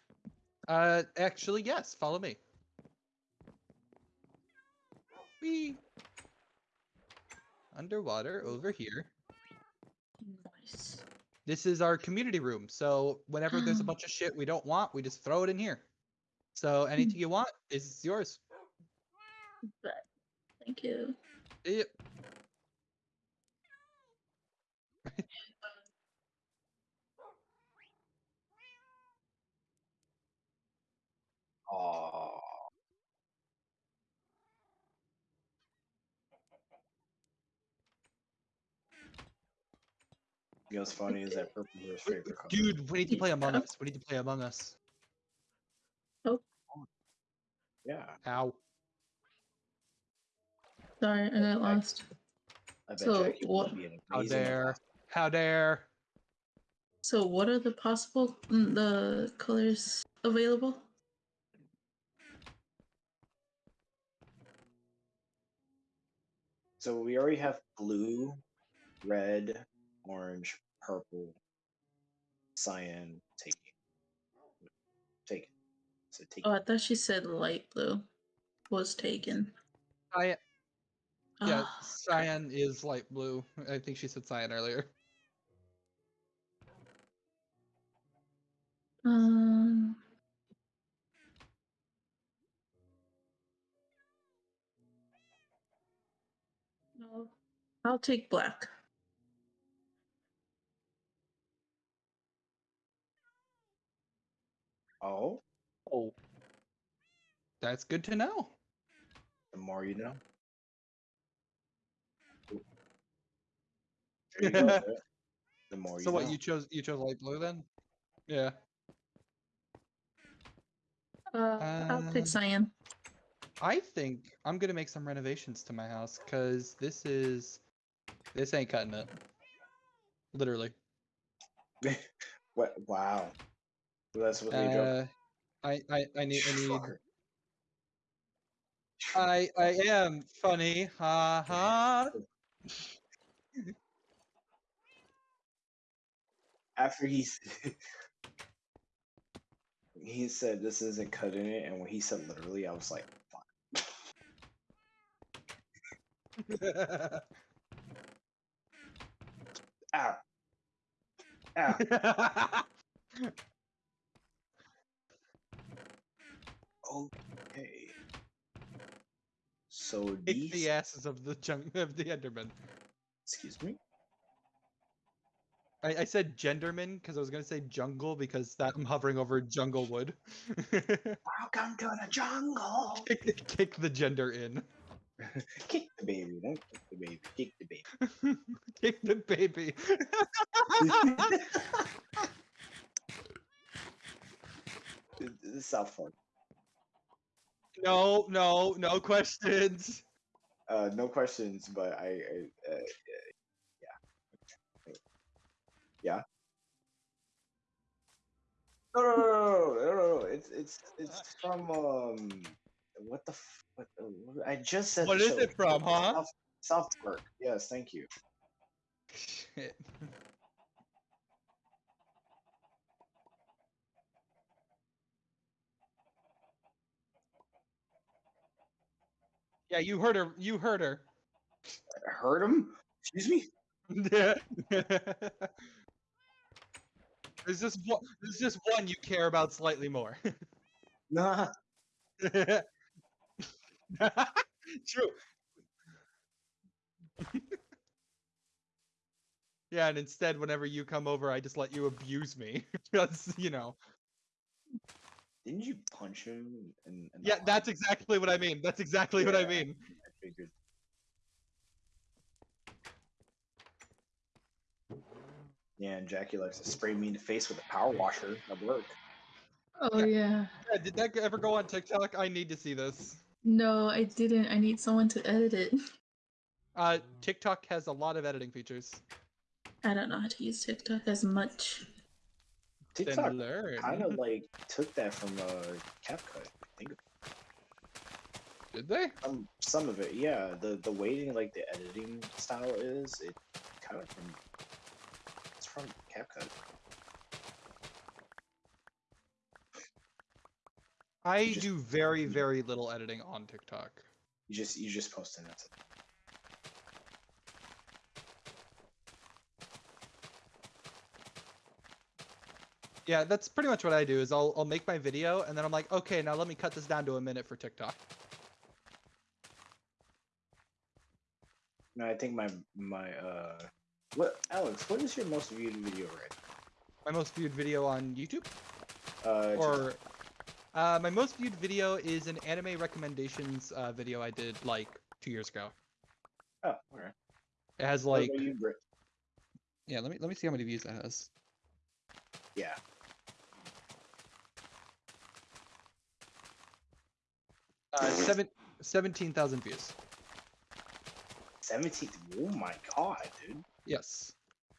S2: Uh, actually, yes. Follow me. We underwater over here.
S4: Nice.
S2: This is our community room. So whenever there's a [GASPS] bunch of shit we don't want, we just throw it in here. So anything you want is yours.
S4: But thank you.
S2: Yep. [LAUGHS]
S3: Aw. You know what's funny is that purple is favorite color.
S2: Dude, we need to play Among Us. We need to play Among Us. Oh.
S3: Yeah,
S2: Ow.
S4: Sorry, I got lost.
S3: I bet
S4: So,
S3: Jackie
S4: what-
S3: would be an
S2: How dare.
S3: ambassador.
S2: How dare.
S4: So, what are the possible mm, the colors available?
S3: So we already have blue, red, orange, purple, cyan, taken. Taken. So take
S4: Oh, I thought she said light blue was taken.
S2: Cyan, yeah,
S4: Ah,
S2: cyan is light blue. I think she said cyan earlier.
S4: Um. I'll take black.
S3: Oh,
S2: Oh. That's good to know.
S3: the more you know. [LAUGHS] There you go, The more you
S2: So what
S3: know.
S2: you chose you chose light blue then? Yeah.
S4: Uh, I'll
S2: Um,
S4: take cyan.
S2: I think I'm gonna make some renovations to my house because this is this ain't cutting it. Literally. [LAUGHS]
S3: What? Wow. That's what they.
S2: Uh, I, I, I need, I need,
S3: Fucker.
S2: I, I am funny, ha ha. [LAUGHS]
S3: After he [LAUGHS] he said this isn't cutting it, and when he said literally, I was like, fuck. Ow. Ow. Okay. So [LAUGHS]
S2: Kick
S3: these.
S2: the asses of the jung [LAUGHS] of the Enderman.
S3: Excuse me.
S2: I, I said genderman because I was gonna say jungle because that I'm hovering over jungle wood. [LAUGHS]
S3: Welcome to the jungle.
S2: kick, kick the gender in.
S3: Kick the baby. Don't kick the baby. Kick the baby.
S2: kick the baby.
S3: Th- This is South Park.
S2: no, no, no questions.
S3: Uh, no questions, but I, I uh, yeah, yeah. No, no, no, no, no, no, no. It's it's it's from um, what the f- what, uh, I just said.
S2: What is
S3: show.
S2: it from, huh?
S3: South, South Park. Yes, thank you.
S2: Shit. Yeah, you heard her. You heard her.
S3: I heard him. Excuse me.
S2: Yeah. [LAUGHS] There's just one. There's just one you care about slightly more. [LAUGHS]
S3: Nah. [LAUGHS] [LAUGHS]
S2: True. [LAUGHS] yeah, and instead, whenever you come over, I just let you abuse me [LAUGHS] because you know.
S3: Didn't you punch him? In, in
S2: Yeah,
S3: arm?
S2: that's exactly what I mean. That's exactly what I mean.
S3: I figured. Yeah, and Jackie likes to spray me in the face with a power washer at work.
S4: Oh yeah.
S2: Yeah, did that ever go on TikTok? I need to see this.
S4: No, I didn't. I need someone to edit it. [LAUGHS]
S2: Uh, TikTok has a lot of editing features.
S4: I don't know how to use TikTok as much.
S3: TikTok
S2: Then
S3: kind of [LAUGHS] like took that from uh, CapCut. I think
S2: Did they?
S3: some some of it, yeah. The the waiting like the editing style is it kind of from it's from CapCut.
S2: I
S3: just-
S2: do very, very little editing on TikTok.
S3: You just you just post and That's it.
S2: Yeah, that's pretty much what I do. Is I'll I'll make my video and then I'm like, okay, now let me cut this down to a minute for TikTok.
S3: No, I think my my uh, what Alex? What is your most viewed video right?
S2: My most viewed video on YouTube,
S3: Uh, TikTok.
S2: Uh, my most viewed video is an anime recommendations uh, video I did like two years ago.
S3: oh, alright.
S2: It has like
S3: about you, Brit?
S2: yeah. Let me let me see how many views that has.
S3: Yeah.
S2: Uh, seven seventeen thousand views.
S3: 17. Oh my god, dude.
S2: Yes.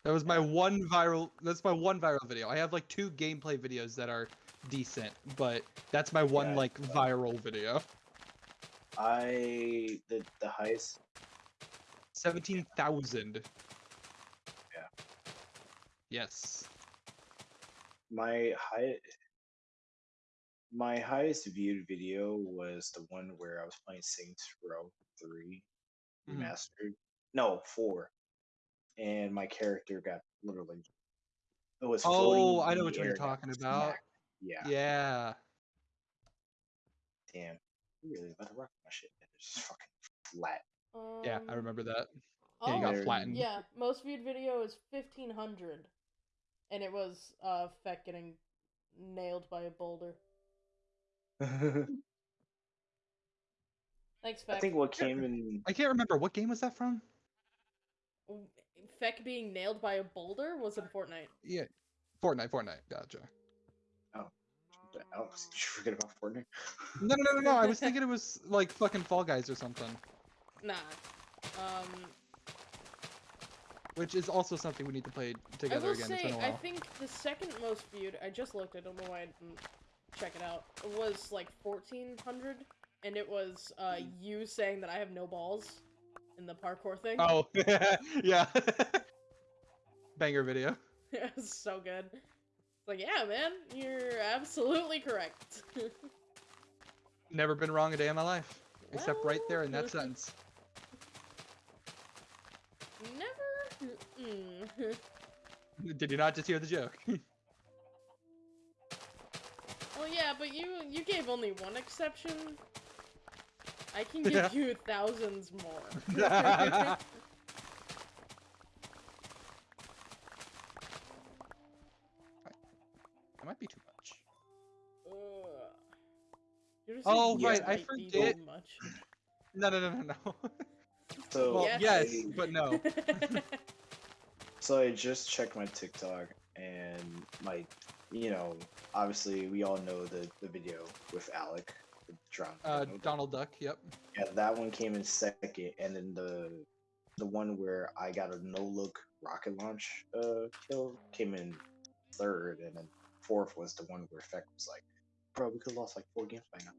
S2: That was my one viral that's my one viral video. I have like two gameplay videos that are decent, but that's my one
S3: Yeah,
S2: like viral video.
S3: I the the highest
S2: 17,000.
S3: Yeah.
S2: Yes.
S3: my high my highest viewed video was the one where I was playing Saints Row 3
S2: Mhm.
S3: remastered. No, 4. And my character got literally it was
S2: Oh, I know what you're talking about.
S3: smacked. Yeah.
S2: Yeah.
S3: Damn. You really about to rock my shit. It's just fucking flat.
S2: Yeah, I
S1: Um,
S2: remember that.
S1: Oh,
S2: Yeah, you got flattened.
S1: Yeah, most viewed video is fifteen hundred, and it was uh Feck getting nailed by a boulder. [LAUGHS] Thanks, Feck.
S3: think what came in
S2: I can't remember what game was that from?
S1: Feck being nailed by a boulder was in Fortnite.
S2: Yeah. Fortnite, Fortnite. Gotcha.
S3: Alex, [LAUGHS] did you forget about Fortnite?
S2: No, no, no, no, no. I was thinking it [LAUGHS] was like fucking Fall Guys or something.
S1: Nah. Um.
S2: which is also something we need to play
S1: I
S2: together
S1: will
S2: again. it's
S1: say,
S2: been a
S1: I think the second most viewed, I just looked, I don't know why I didn't check it out, was like 1400, and it was uh, you saying that I have no balls in the parkour thing.
S2: Oh, [LAUGHS] yeah. Banger video.
S1: it was so good. Like, yeah, man, you're absolutely correct. [LAUGHS]
S2: Never been wrong a day in my life, except right there in that sentence.
S1: Never. Mm.
S2: Did you not just hear the joke? [LAUGHS]
S1: Well, yeah, but you you gave only one exception. I can [LAUGHS] give you thousands more.
S2: Oh,
S1: saying
S3: right,
S2: I
S1: might be
S2: forget-
S1: much.
S2: No, no, no, no, no.
S3: So [LAUGHS]
S2: well,
S1: Yes.
S2: yes, but no. [LAUGHS]
S3: So I just checked my TikTok and my, you know, obviously we all know the the video with Alec, the drunk.
S2: Uh, Donald Duck. Yep.
S3: Yeah, that one came in second, and then the the one where I got a no look rocket launch uh kill came in third, and then fourth was the one where Feck was like, "Bro, we could have lost like four games by now."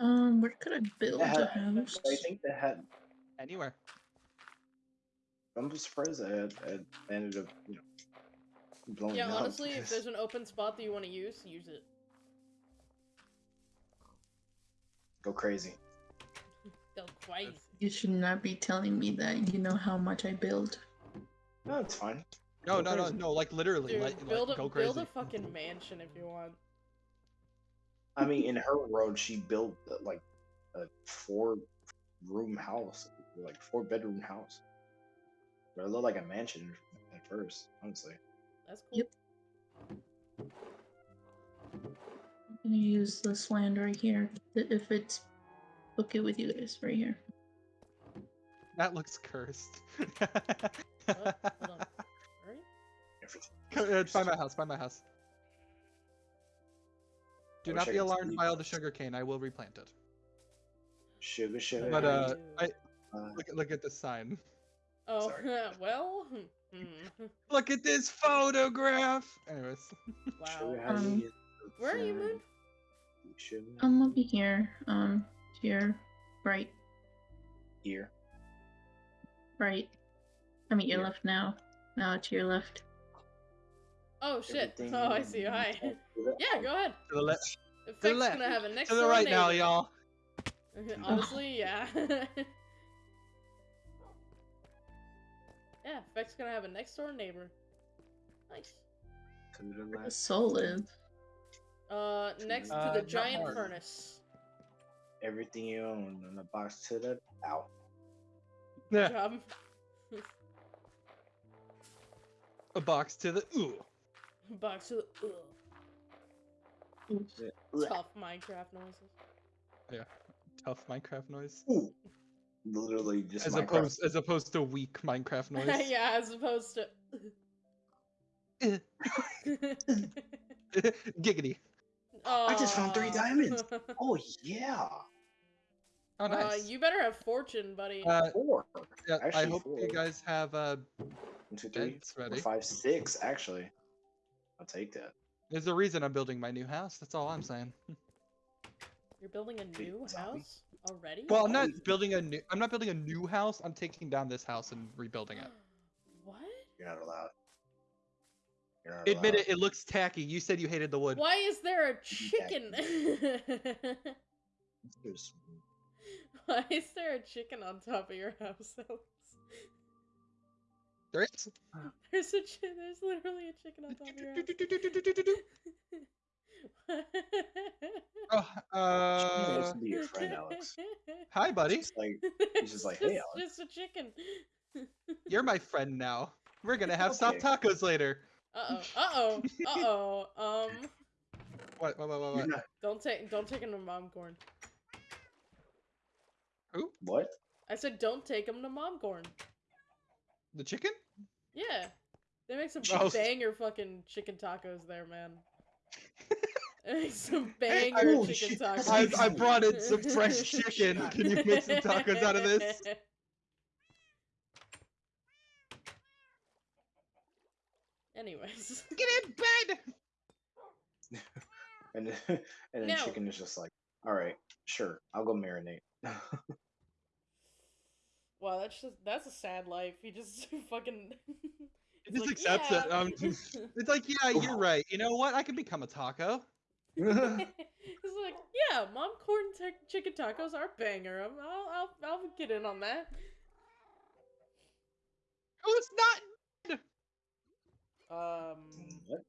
S4: Um, where could I build
S3: That
S4: a house?
S3: I think that had.
S2: Anywhere.
S3: I'm just surprised I had, had ended up, you know, blowing
S1: yeah,
S3: up.
S1: honestly, if there's [LAUGHS] an open spot that you want to use, use it.
S3: go crazy.
S1: Go crazy.
S4: You should not be telling me that. You know how much I build.
S3: No, it's fine.
S2: No,
S3: Go
S2: no, no,
S3: crazy.
S2: no. Like literally,
S1: Dude,
S2: like,
S1: build
S2: like
S1: a
S2: go
S1: build a fucking mansion if you want.
S3: I mean, in her road, she built uh, like a four room house, like four bedroom house. But it looked like a mansion at first, honestly.
S1: That's cool.
S4: Yep. I'm gonna use this land right here. If it's okay with you guys, right here.
S2: That looks cursed. [LAUGHS]
S1: What?
S2: It's by my house. By my house. Do
S3: I
S2: not be alarmed by all the sugar cane. I will replant it.
S3: Sugar, sugar.
S2: But uh, I
S3: uh,
S2: look at look at the sign.
S1: Oh, [LAUGHS] well. hmm. [LAUGHS]
S2: Look at this photograph. Anyways, [LAUGHS]
S1: Wow.
S4: Um,
S1: Where are you, Moon?
S3: Sugar
S4: I'm over here. Um, to your right,
S3: here.
S4: right. I mean your left now. Now to your left.
S1: Oh shit.
S3: Everything [LAUGHS]
S1: Oh, I see. Hi. Yeah, go ahead.
S2: to the left,
S1: The
S2: the left,
S1: gonna have a next
S2: to the right now, y'all. [LAUGHS]
S1: Honestly, yeah. [LAUGHS] yeah, Effect's gonna have a next door neighbor. Nice.
S3: To the
S4: Where. Soul live?
S1: Uh, next
S2: Uh,
S1: to the giant
S2: hard.
S1: furnace.
S3: Everything you own in the box to the ow.
S2: Yeah,
S1: Job.
S2: a box to the ooh.
S1: Box of ugh, tough Minecraft noises.
S2: Yeah, tough Minecraft noise.
S3: Ooh. Literally just
S2: As
S3: Minecraft.
S2: opposed as opposed to weak Minecraft [LAUGHS] noise.
S1: yeah, as opposed to. [LAUGHS]
S2: Giggity.
S3: I just found three diamonds. [LAUGHS] Oh yeah.
S2: Oh
S1: Uh,
S2: nice.
S1: you better have fortune, buddy.
S2: Uh,
S3: Four.
S2: yeah, I
S3: actually
S2: hope you guys have uh
S3: One, two, three,
S2: beds
S3: four,
S2: ready.
S3: five, six. Actually, I'll take that.
S2: There's a reason I'm building my new house. That's all I'm saying. [LAUGHS]
S1: You're building a
S3: Wait,
S1: new
S3: zombie?
S1: house already?
S2: Well, I'm not building a new. I'm not building a new house. I'm taking down this house and rebuilding it. [GASPS]
S1: what?
S3: You're not allowed. You're not
S2: Admit
S3: allowed.
S2: it. It looks tacky. You said you hated the wood.
S1: Why is there a chicken? [LAUGHS]
S3: There's-
S1: Why is there a chicken on top of your house, Alex? [LAUGHS]
S2: There is. [LAUGHS]
S1: There's a chi- there's literally a chicken on top of your house. [LAUGHS]
S2: Oh,
S3: Chicken
S2: uh,
S3: to be your friend, Alex. [LAUGHS]
S2: hi, buddy.
S3: Just like
S1: He's
S3: just like, "Hey, Alex."
S1: just a chicken.
S2: You're my friend now. We're gonna have soft tacos later.
S1: Uh oh. Uh oh. Uh oh. Um.
S2: What? What? What? What? what?
S3: not.
S1: Don't take don't take him to mom corn.
S2: Who?
S3: What?
S1: I said don't take him to mom corn.
S2: The chicken?
S1: Yeah. They make some [LAUGHS]
S2: oh.
S1: banger fucking chicken tacos there, man. [LAUGHS] some banger
S3: I,
S1: chicken
S3: shit.
S1: tacos.
S2: I, I brought in some fresh [LAUGHS] chicken. Can you make some tacos out of this?
S1: Anyways.
S2: Get in bed!
S3: and, and then
S1: no.
S3: chicken is just like, alright, sure, I'll go marinate.
S1: Wow, that's just that's a sad life. He just [LAUGHS] fucking [LAUGHS]
S2: He just accepts it. Um, It's like, yeah, [LAUGHS] you're right. You know what? I can become a taco.
S1: He's like, yeah, mom corn t- chicken tacos are banger. I'm, I'll, I'll I'll get in on that.
S2: Who's not?
S1: Um,
S3: What?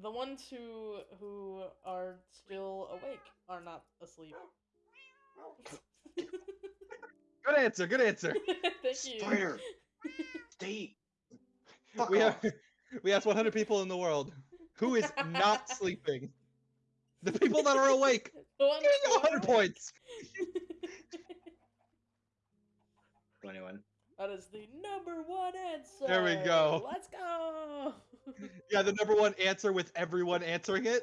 S1: the ones who who are still awake are not asleep.
S2: Good answer. Good answer. [LAUGHS]
S1: Thank you.
S3: Spider, stay. Fuck
S2: we
S3: off. [LAUGHS]
S2: have we asked 100 people in the world who is not [LAUGHS] sleeping. The people that are awake.
S1: The ones
S2: Getting 100
S1: awake.
S2: points.
S3: 21.
S1: that is the number one answer.
S2: There we go.
S1: Let's go.
S2: Yeah, the number one answer with everyone answering it.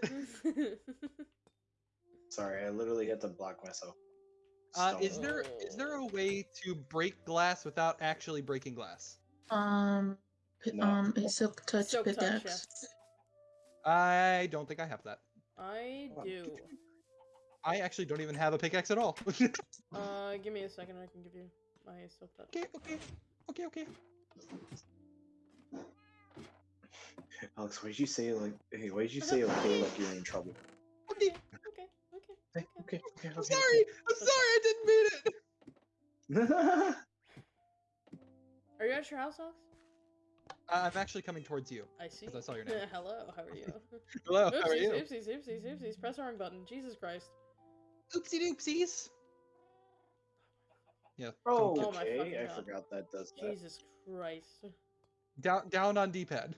S3: Sorry, I literally had to block myself.
S2: Uh,
S3: Stone.
S2: is there is there a way to break glass without actually breaking glass?
S4: Um, p-
S3: No.
S4: um, a silk touch
S1: Silk touch, yeah.
S4: pickaxe.
S2: I don't think I have that.
S1: I do.
S2: I actually don't even have a pickaxe at all. [LAUGHS]
S1: Uh, give me a second. I can give you my silk touch.
S2: okay, okay, okay, okay.
S3: Alex, why did you say like? Hey, why did you say okay like you're in trouble?
S2: Okay.
S1: Okay. Okay.
S3: Okay, [LAUGHS] okay,
S2: I'm
S3: okay.
S2: sorry. I'm sorry. I didn't mean it.
S1: Are you at your house, Alex?
S2: Uh, I'm actually coming towards you.
S1: I see.
S2: 'Cause I saw your [LAUGHS] name.
S1: Hello. How are you? [LAUGHS]
S2: Hello. How are
S1: oopsies,
S2: you?
S1: oopsies, oopsies, oopsies. Press the wrong button. Jesus Christ.
S2: Oopsie doopsies. Yeah.
S3: oh,
S2: don't
S1: Oh my
S3: okay.
S1: fucking
S3: I
S1: God.
S3: forgot that does that.
S1: Jesus Christ.
S2: Down down on D-pad.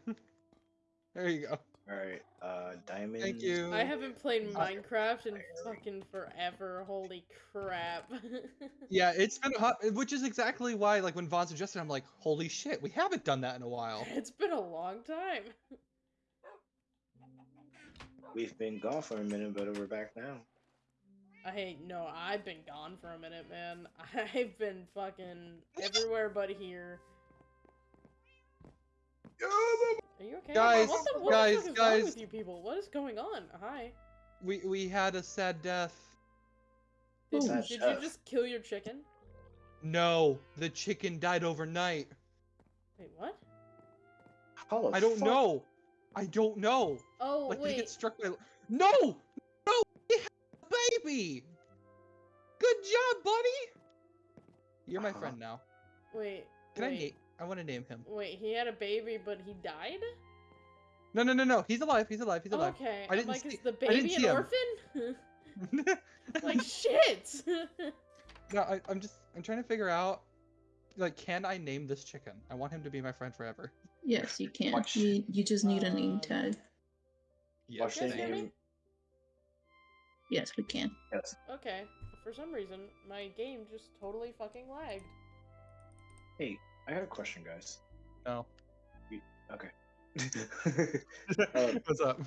S2: there you go.
S3: All right, uh, diamond.
S2: Thank you.
S1: I haven't played
S2: Uh,
S1: Minecraft in fucking forever. Holy crap. [LAUGHS]
S2: Yeah, it's been hot, which is exactly why, like, when Vaughn suggested, I'm like, holy shit, we haven't done that in a while.
S1: It's been a long time.
S3: We've been gone for a minute, but we're back now.
S1: I no, I've been gone for a minute, man. [LAUGHS] I've been fucking [LAUGHS] everywhere but here. Are you okay?
S2: Guys,
S1: what the, what
S2: guys,
S1: the fuck is wrong
S2: guys.
S1: with you people? What is going on? Hi.
S2: We we had a sad death.
S1: Did,
S4: Ooh.
S1: did you just kill your chicken?
S2: No, the chicken died overnight.
S1: Wait, what?
S3: How
S2: I don't
S3: fuck?
S2: know. I don't know.
S1: Oh
S2: Like, did
S1: wait.
S2: he get struck by? No, no, he had a baby. Good job, buddy. You're my
S3: Uh-huh.
S2: friend now.
S1: Wait.
S2: Can I
S1: wait,
S2: name? I want to name him.
S1: Wait, he had a baby, but he died.
S2: No, no, no, no. He's alive. He's alive. He's alive.
S1: Okay.
S2: I
S1: I'm
S2: didn't
S1: like,
S2: see-
S1: is the
S2: I didn't
S1: baby
S2: see
S1: an
S2: him.
S1: orphan? [LAUGHS] like shit. [LAUGHS]
S2: no, I, I'm just. I'm trying to figure out. Like, can I name this chicken? I want him to be my friend forever.
S4: Yes, you can.
S3: Watch.
S4: You, you just need a name
S1: Um,
S4: tag.
S3: Watch
S1: You guys
S3: the
S1: hear
S3: name.
S4: Yes, we can.
S3: Yes.
S1: Okay. For some reason, my game just totally fucking lagged.
S3: Hey, I got a question, guys.
S2: No.
S3: Okay. [LAUGHS] Um,
S2: What's up?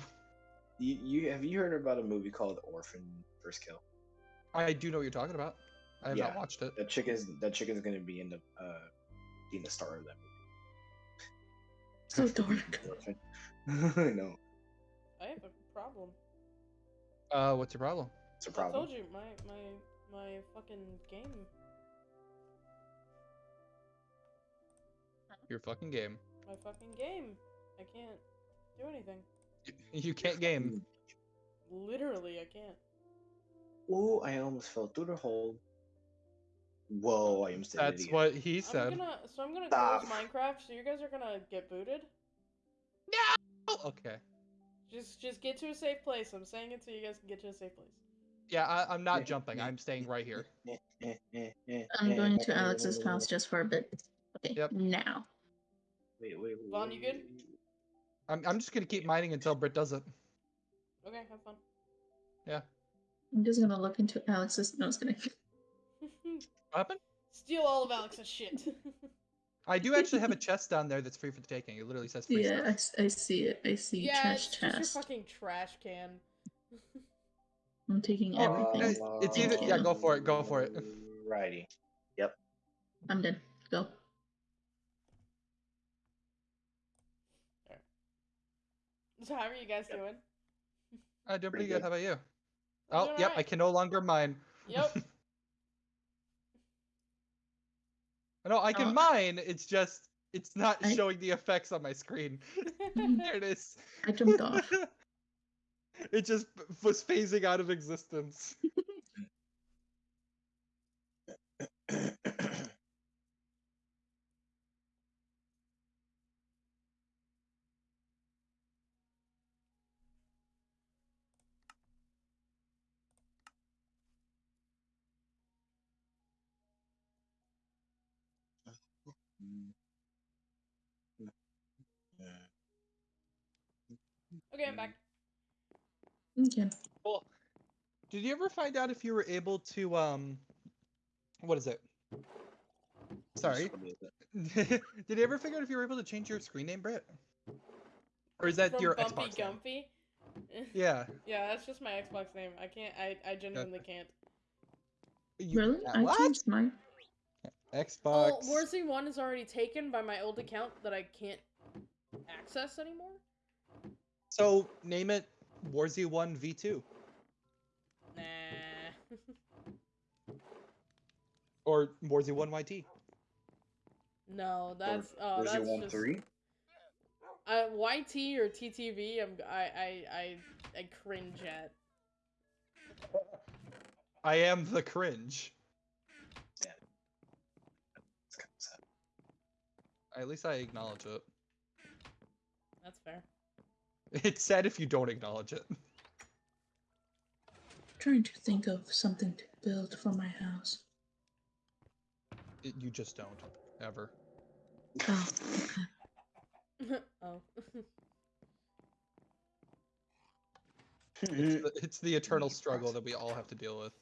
S3: you, you have you heard about a movie called Orphan First Kill?
S2: I do know what you're talking about. I have not watched it.
S3: That chick is that chicken's gonna be in the uh being the star of that movie.
S4: So
S3: dark. [LAUGHS] I know.
S1: I have a problem.
S2: Uh, what's your problem?
S3: It's a problem.
S1: I told you my my my fucking game.
S2: Your fucking game.
S1: My fucking game. I can't do anything. [LAUGHS]
S2: You can't game.
S1: Literally, I can't.
S3: Oh, I almost fell through the hole. Whoa, I am did
S2: That's what he
S1: I'm
S2: said.
S1: gonna so I'm gonna
S3: Stop.
S1: close Minecraft. So you guys are gonna get booted.
S2: Oh, okay.
S1: Just just get to a safe place. I'm saying it so you guys can get to a safe place.
S2: Yeah, I, I'm not eh, jumping.
S3: Eh,
S2: I'm staying eh, right here.
S4: I'm going to Alex's house just for a bit. Okay,
S2: Yep.
S4: now.
S3: Wait, wait, wait.
S1: Vaughn, you good?
S2: I'm, I'm just gonna keep mining until Britt does it.
S1: Okay, have fun.
S2: Yeah.
S4: I'm just gonna look into Alex's. No, I was gonna.
S2: What happened?
S1: Steal all of Alex's shit. [LAUGHS]
S2: I do actually have a chest down there that's free for the taking. It literally says free
S4: Yeah, I,
S2: stuff.
S4: s- I see it. I see
S1: yeah,
S4: trash
S1: it's just your
S4: chest.
S1: fucking trash can.
S4: I'm taking [LAUGHS] everything.
S2: guys, it's either-
S4: yeah,
S2: go for it, go for it.
S3: Righty. Yep.
S4: I'm done. Go. [LAUGHS]
S1: So how are you guys doing?
S2: Uh, I'm doing pretty
S3: Pretty
S2: good.
S3: good.
S2: How about you?
S1: I'm
S2: Oh,
S1: doing
S2: yep. I can no longer mine.
S1: Yep. [LAUGHS]
S2: No, I can
S4: Oh.
S2: mine. It's just it's not
S4: I-
S2: showing the effects on my screen. [LAUGHS] there it is.
S4: I jumped off.
S2: it just was phasing out of existence.
S1: Okay, I'm back.
S4: Okay.
S2: Cool. did you ever find out if you were able to um, what is it? Sorry. [LAUGHS] did you ever figure out if you were able to change your screen name, Britt? Or is that
S1: From
S2: your
S1: Bumpy
S2: Xbox name?
S1: Gumpy. [LAUGHS]
S2: Yeah.
S1: yeah, that's just my Xbox name. I can't. I I genuinely can't.
S2: You-
S4: Really? I
S2: what?
S4: changed mine.
S2: Xbox.
S1: Well, Warzy One is already taken by my old account that I can't access anymore.
S2: So name it Warzy One V Two
S1: Nah. [LAUGHS]
S2: or Warzy One YT.
S1: no, that's oh,
S3: Where's
S1: that's
S3: One
S1: just...
S3: Three.
S1: Uh, YT or TTV, I'm I I I I cringe at. [LAUGHS]
S2: I am the cringe.
S3: It's kind of.
S2: At least I acknowledge it.
S1: That's fair.
S2: It's sad if you don't acknowledge it.
S4: trying to think of something to build for my house.
S2: It- you just don't ever.
S4: Oh, [LAUGHS]
S1: oh.
S2: It's the, [LAUGHS] it's the eternal struggle that we all have to deal with.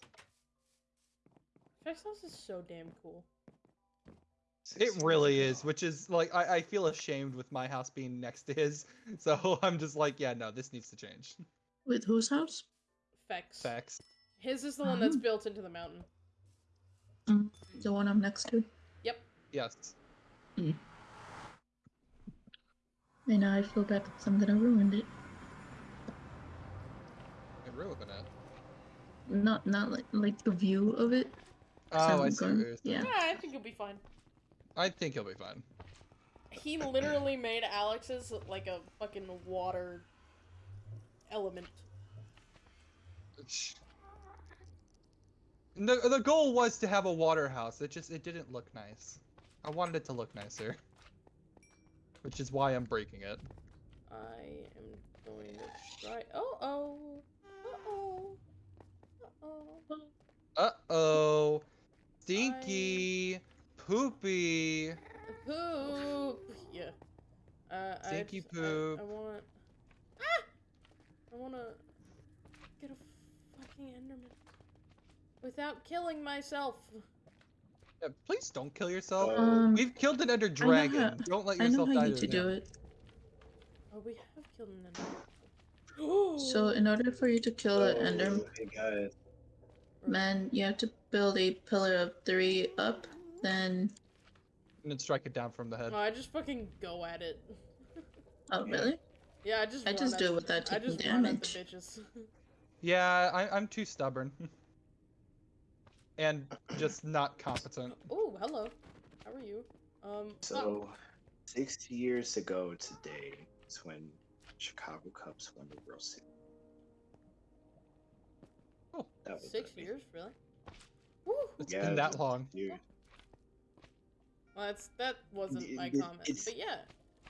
S1: Fex House is so damn cool.
S2: It really is, which is like I, I feel ashamed with my house being next to his. [LAUGHS] So I'm just like, yeah, no, this needs to change.
S4: With whose house?
S1: Fex.
S2: Facts.
S1: His is the one that's
S4: Oh.
S1: built into the mountain.
S4: Mm, the one I'm next to. Yep.
S2: Yes.
S4: And now I feel bad because I'm gonna ruin it.
S2: I ruined it.
S4: Not not like like the view of it.
S2: Oh,
S4: I'm
S2: I see.
S4: going- yeah.
S1: Yeah, I think you'll be fine.
S2: I think he'll be fine.
S1: He literally made Alex's like a fucking water element.
S2: The, the goal was to have a water house. It just it didn't look nice. I wanted it to look nicer. Which is why I'm breaking it.
S1: I am going to try. Oh oh. Uh oh. Uh oh.
S2: Uh-oh. Stinky. Poopy.
S1: Poop. [LAUGHS] Yeah. Uh, I
S2: Stinky
S1: just- I-
S2: poop.
S1: I, want. Ah! I want to get a fucking Enderman without killing myself.
S2: Yeah, please don't kill yourself.
S4: Um,
S2: We've killed an ender
S4: how-
S2: dragon. Don't let yourself die.
S4: I know
S2: yourself
S4: how
S2: die
S4: you
S2: to
S4: to do it.
S1: Oh, we have killed an Enderman. [GASPS]
S4: So in order for you to kill the
S3: Oh,
S4: Enderman,
S3: Hey guys,
S4: man, you have to build a pillar of three up. Then,
S2: And then strike it down from the head.
S1: No, I just fucking go at it.
S4: oh really?
S1: Yeah, I just.
S4: I just
S1: at
S4: do it
S1: the-
S4: without
S1: I
S4: taking
S1: just run at
S4: damage.
S1: the bitches. [LAUGHS]
S2: Yeah, I, I'm too stubborn. [LAUGHS] and just not competent.
S1: oh, hello. How are you? Um. oh,
S3: so six years ago today is when Chicago Cubs won the World Series.
S2: Oh,
S3: That was
S1: six years, really? Woo!
S2: It's
S3: Yeah,
S2: been that long.
S3: Dude,
S1: Well, that's that wasn't my
S3: it-
S1: comment,
S3: it's-
S1: but yeah.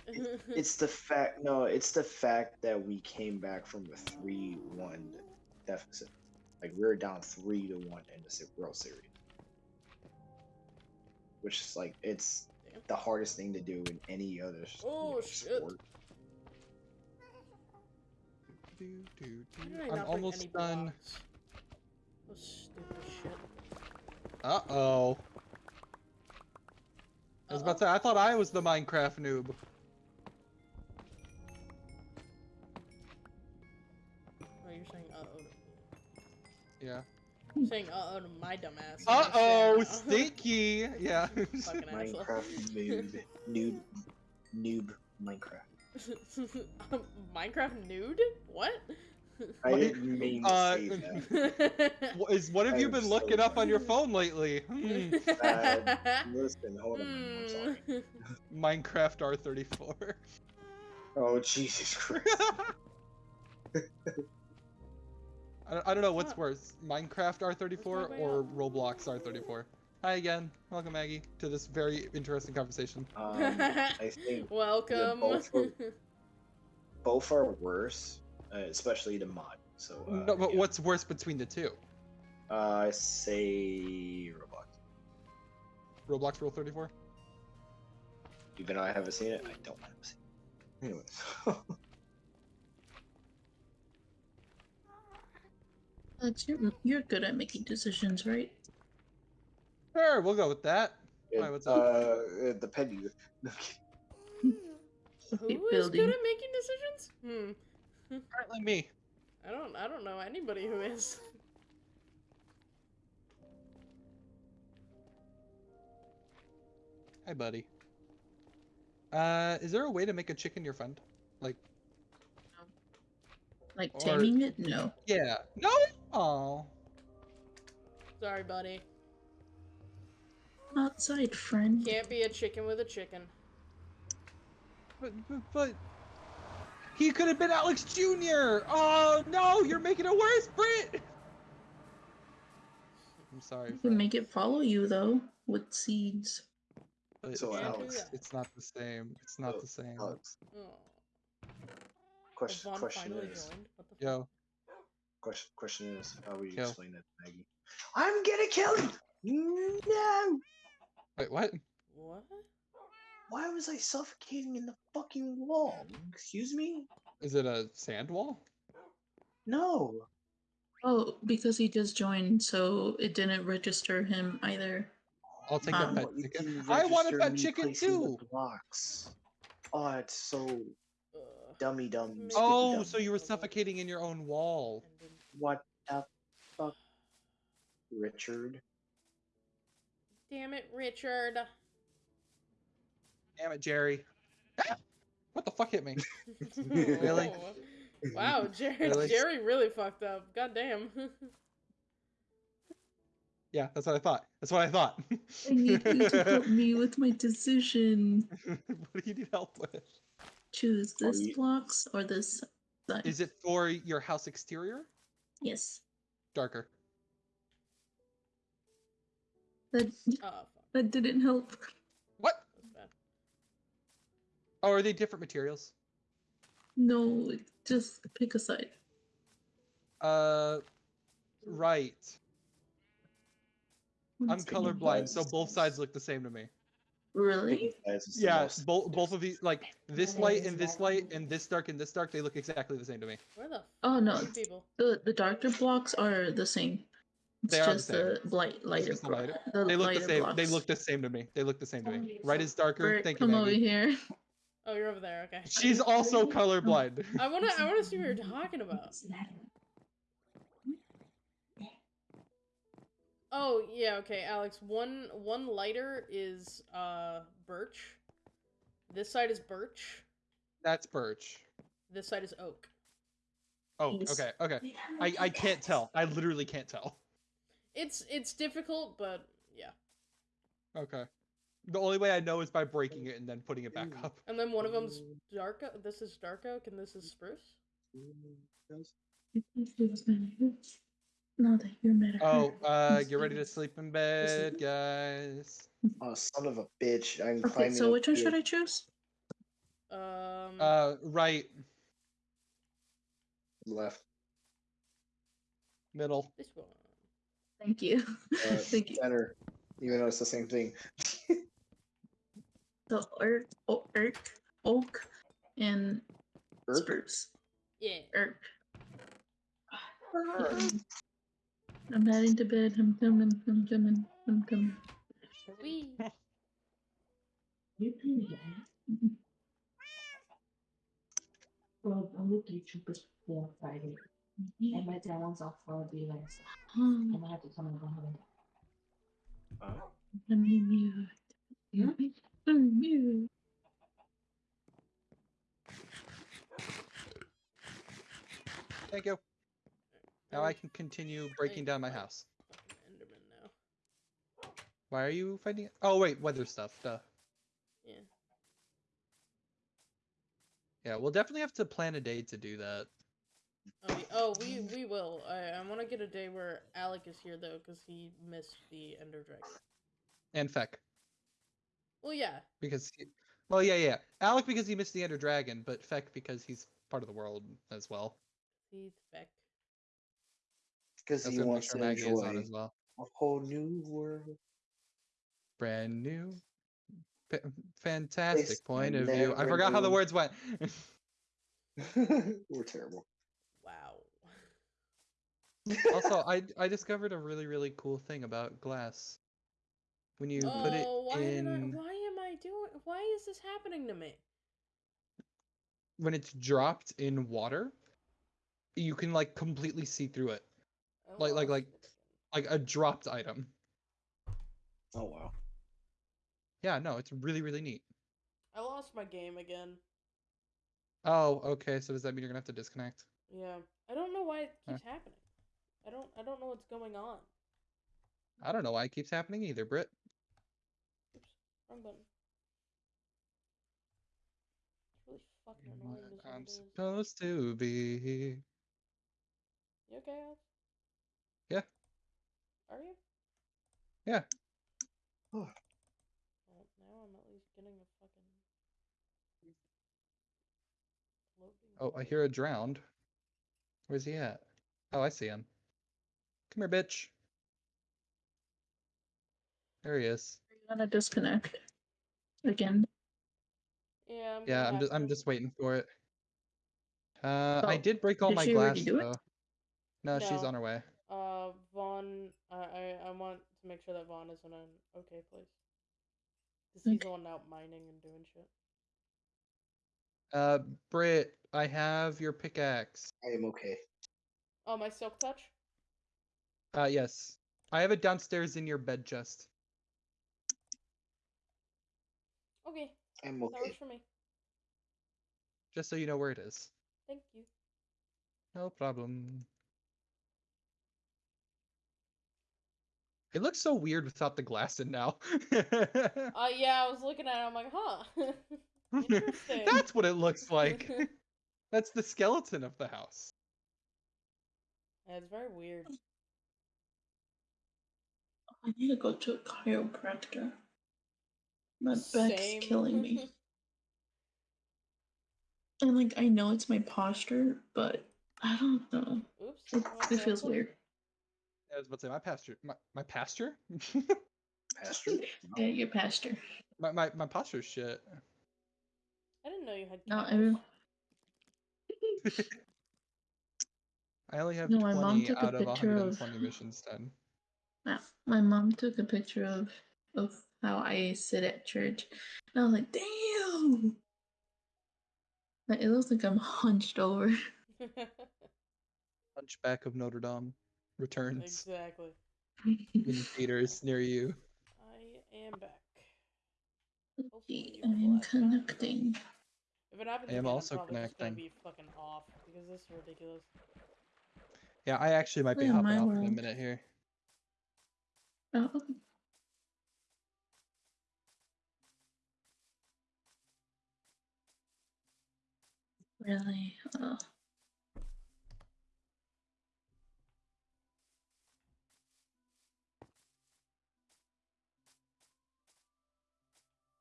S1: [LAUGHS]
S3: it's the fact. No, it's the fact that we came back from a three-one deficit. Like we were down three to one in the World Series, which is like it's
S1: Damn.
S3: the hardest thing to do in any other s- you
S1: Oh,
S3: know,
S1: shit.
S3: sport.
S2: Do, do, do.
S1: I
S2: I'm almost done.
S1: Oh, stupid shit.
S2: Uh oh. I was about to say, I thought I was the Minecraft noob.
S1: Oh, you're saying uh oh.
S2: Yeah.
S1: You're saying uh oh to my dumbass.
S2: Uh oh,
S1: uh-oh. [LAUGHS]
S2: stinky. Yeah.
S1: Fucking asshole.
S3: Minecraft noob, [LAUGHS] noob, noob Minecraft. [LAUGHS]
S1: Minecraft nude? What?
S3: I
S2: What
S3: didn't mean to
S2: uh,
S3: say [LAUGHS] that.
S2: Wh- Is what have
S3: I
S2: you
S3: am
S2: been
S3: so
S2: looking up on your phone lately? Hmm.
S3: Uh, [LAUGHS] listen, hold on. I'm sorry.
S1: Hmm.
S2: Minecraft R34.
S3: Oh Jesus [LAUGHS] Christ!
S2: I don't, I don't know what's worse, Minecraft R34
S1: Where's my way
S2: or? Roblox R34. Hi again, welcome Maggie to this very interesting conversation.
S3: Um, I think
S1: Welcome.
S3: both were- both are worse, uh, especially the mod. So uh,
S2: no, but
S3: yeah.
S2: what's worse between the two?
S3: Uh, I say Roblox.
S2: Roblox Rule 34?
S3: Even though I haven't seen it, I don't have seen it. Anyways. [LAUGHS]
S4: Alex, you're, you're good at making decisions, right?
S2: Sure, we'll go with that.
S3: it,
S2: Why, what's
S3: uh, it depending. [LAUGHS]
S1: Who
S4: Keep building.
S1: good at making decisions? Hmm.
S2: Apparently me.
S1: I don't. I don't know anybody who is.
S2: Hi, buddy. Uh, is there a way to make a chicken your friend? Like,
S4: Like
S2: Or-
S4: taming it? No.
S2: yeah. No? Oh.
S1: Sorry, buddy.
S4: Outside, friend.
S1: Can't be a chicken with a chicken.
S2: But, but, but he could have been Alex Jr. Oh no, you're making it worse, Brit. I'm sorry.
S4: You can make it follow you though with seeds.
S2: but
S3: So
S2: it's,
S1: Can't
S3: Alex,
S2: it's not the same. It's not
S3: So,
S2: the same.
S3: Alex,
S1: Oh.
S3: question, question is,
S1: joined. What the fuck?
S2: Yo,
S3: question, question is, how would you
S2: Yo.
S3: explain that to Maggie? I'm gonna kill him. No.
S2: wait, what?
S1: What?
S3: Why was I suffocating in the fucking wall? Excuse me?
S2: Is it a sand wall?
S3: No.
S4: Oh, because he just joined, so it didn't register him either.
S2: I'll take
S4: Um,
S2: that
S3: No,
S2: pet chicken. I want a pet chicken too.
S3: the Blocks. Oh, it's so
S1: Ugh.
S3: dummy dumb.
S2: Oh,
S3: dumb.
S2: so you were suffocating in your own wall.
S3: What the fuck, Richard?
S1: Damn it, Richard.
S2: Damn it, Jerry. Ah! What the fuck hit me? [LAUGHS]
S3: Really?
S1: Oh. Wow, [LAUGHS] Jerry,
S2: Really?
S1: Jerry really fucked up. God damn.
S2: Yeah, that's what I thought. That's what I thought. [LAUGHS]
S4: I need you to help me with my decision.
S2: what do you need help with?
S4: Choose this
S3: you-
S4: blocks or this side.
S2: Is it for your house exterior?
S4: Yes.
S2: Darker.
S4: That
S1: oh, fuck.
S4: that didn't help.
S2: What?
S1: That's bad.
S2: Oh, are they different materials?
S4: No, just pick a side.
S2: Uh, right. I'm colorblind, so both sides look the same to me.
S4: Really?
S3: Guys,
S2: Yeah, both both of these, like this light and this light and this dark and this dark, they look exactly the same to me.
S1: Where the
S4: Oh no,
S1: people?
S4: the the darker blocks are the same. It's
S2: They are the
S4: just
S2: same.
S4: the light lighter.
S2: just the lighter-
S4: the
S2: They look the same.
S4: Blocks.
S2: They look the same to me. They look the same to me. Right is darker.
S4: Bert,
S2: Thank you,
S4: come over here.
S1: Oh, you're over there. Okay.
S2: She's also colorblind. [LAUGHS]
S1: I wanna, I wanna see what you're talking about. Oh yeah, okay, Alex. One, one lighter is uh birch. This side is birch.
S2: That's birch.
S1: This side is oak.
S2: Oh, okay, okay. I I can't tell. I literally can't tell.
S1: It's it's difficult, but yeah.
S2: Okay. The only way I know is by breaking it and then putting it back up.
S1: And then one of them's dark. o- This is dark oak, and this is spruce.
S4: Now that you're mad
S2: Oh, uh, get ready to sleep in bed, guys.
S3: Oh, son of a bitch! I'm
S4: Okay, so which one should I choose?
S1: Um.
S2: Uh, right,
S3: Left.
S2: middle.
S1: this one.
S4: Thank you.
S3: Uh, [LAUGHS]
S4: Thank you.
S3: Center. Even though it's the same thing. [LAUGHS]
S4: So oak, oak, oak, oak and
S3: Erp?
S4: spruce.
S1: Yeah.
S4: Erk. Ah. Um, I'm heading to bed. I'm coming. I'm coming. I'm coming.
S1: Wee.
S5: Well, I'm with you troopers for Friday. Mm-hmm. And my dad wants off for the last.
S4: Oh,
S5: I'm gonna have to come and go home.
S3: Uh,
S4: I'm mute. Hmm? Mm-hmm.
S2: Thank you. Now I can continue breaking down my house.
S1: Enderman now.
S2: Why are you fighting? Oh wait, weather stuff. Duh.
S1: Yeah.
S2: Yeah, we'll definitely have to plan a day to do that.
S1: Oh, oh we we will. I, I want to get a day where Alec is here though, because he missed the Ender Dragon.
S2: And Feck.
S1: Well, yeah.
S2: Because he, well yeah yeah. Alec because he missed the Ender Dragon, but Feck because he's part of the world as well.
S1: He's back.
S3: Because he
S2: gonna make
S3: wants
S2: sure
S3: to
S2: Maggie is
S3: enjoy
S2: on as well.
S3: a whole new world.
S2: Brand new. Fa- fantastic
S3: Place
S2: point of view. I
S3: never
S2: forgot how the words went. [LAUGHS]
S3: We're terrible.
S1: Wow.
S2: also, I I discovered a really really cool thing about glass. When you
S1: oh,
S2: put it oh,
S1: why did I?
S2: in
S1: Why am I doing? Why is this happening to me?
S2: when it's dropped in water, you can like completely see through it.
S1: I
S2: Like- like- like- Like a dropped item.
S3: Oh wow.
S2: Yeah, no, it's really really neat.
S1: I lost my game again.
S2: Oh, okay. So does that mean you're gonna have to disconnect?
S1: Yeah. I don't know why it
S2: Huh.
S1: keeps happening. I don't. I don't know what's going on.
S2: I don't know why it keeps happening either, Britt.
S1: Oops. Wrong button. It's really fucking annoying.
S2: I'm
S1: it is.
S2: supposed to be.
S1: You okay, Alex?
S2: Yeah.
S1: Are you?
S2: Yeah.
S3: Oh.
S1: Well, now I'm at least getting a fucking.
S2: Oh, I hear a drowned. Where's he at? Oh, I see him. Come here, bitch. There he is.
S4: You're gonna disconnect again.
S1: Yeah. I'm
S2: Yeah,
S1: gonna
S2: I'm
S1: have
S2: just I'm
S1: to.
S2: just waiting for it. Uh, I
S4: Oh,
S2: did break all
S4: did
S2: my
S4: she already
S2: glass
S4: do it?
S2: though. No, she's
S1: No.
S2: on her way.
S1: Uh, Vaughn. I I I want to make sure that Vaughn is in an okay place. Cause he's the
S4: Okay.
S1: one out mining and doing shit.
S2: Uh, Britt, I have your pickaxe.
S3: I am okay.
S1: Oh, my silk touch.
S2: Uh, yes. I have it downstairs in your bed chest.
S1: Okay,
S3: I'm
S1: that works for me.
S2: Just so you know where it is.
S1: Thank you.
S2: No problem. It looks so weird without the glass in now.
S1: Uh, yeah, I was looking at it. I'm like, huh. [LAUGHS] interesting.
S2: That's what it looks like. [LAUGHS] That's the skeleton of the house.
S1: Yeah, it's very weird.
S4: I need to go to a chiropractor. My back's
S1: Same.
S4: killing me. [LAUGHS] And like I know it's my posture, but I don't know.
S1: Oops.
S4: It, it feels
S1: button.
S4: weird.
S2: I was about to say my pasture. My, my pasture? [LAUGHS]
S3: Pastor? [LAUGHS]
S4: Yeah, your posture.
S2: my, my my posture's shit.
S1: I didn't know you had.
S4: No,
S1: cows.
S4: every
S2: I only have
S4: No, my mom
S2: 20
S4: took a
S2: out of
S4: picture of-
S2: missions done.
S4: yeah, my mom took a picture of of how I sit at church, and I was like, damn. Like, it looks like I'm [LAUGHS] hunched over. [LAUGHS]
S2: Hunchback of Notre Dame returns
S1: exactly.
S2: in theaters near you.
S1: I am back.
S4: Okay,
S1: Hopefully
S4: I'm
S1: will have back.
S4: connecting.
S1: If it happens
S2: I am
S1: again,
S2: also
S1: I'm probably gonna
S2: connecting.
S1: be fucking off because this is ridiculous.
S2: Yeah, I actually might be
S4: Yeah,
S2: hopping
S4: my
S2: off in a minute here.
S4: Oh, Really? Oh.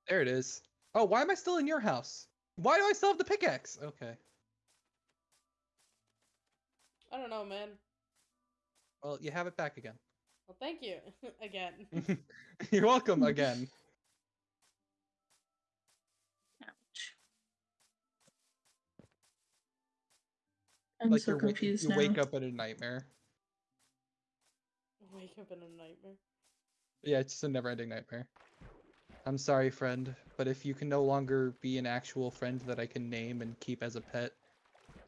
S2: There it is. Oh, why am I still in your house? Why do I still have the pickaxe? Okay.
S1: I don't know, man.
S2: Well, you have it back again.
S1: Well, thank you [LAUGHS] again. [LAUGHS]
S2: You're welcome again. [LAUGHS]
S4: I'm
S2: like
S4: so
S2: you're wa-
S4: confused
S2: you
S4: now.
S2: wake up in a nightmare.
S1: Wake up in a nightmare.
S2: Yeah, it's just a never-ending nightmare. I'm sorry, friend, but if you can no longer be an actual friend that I can name and keep as a pet,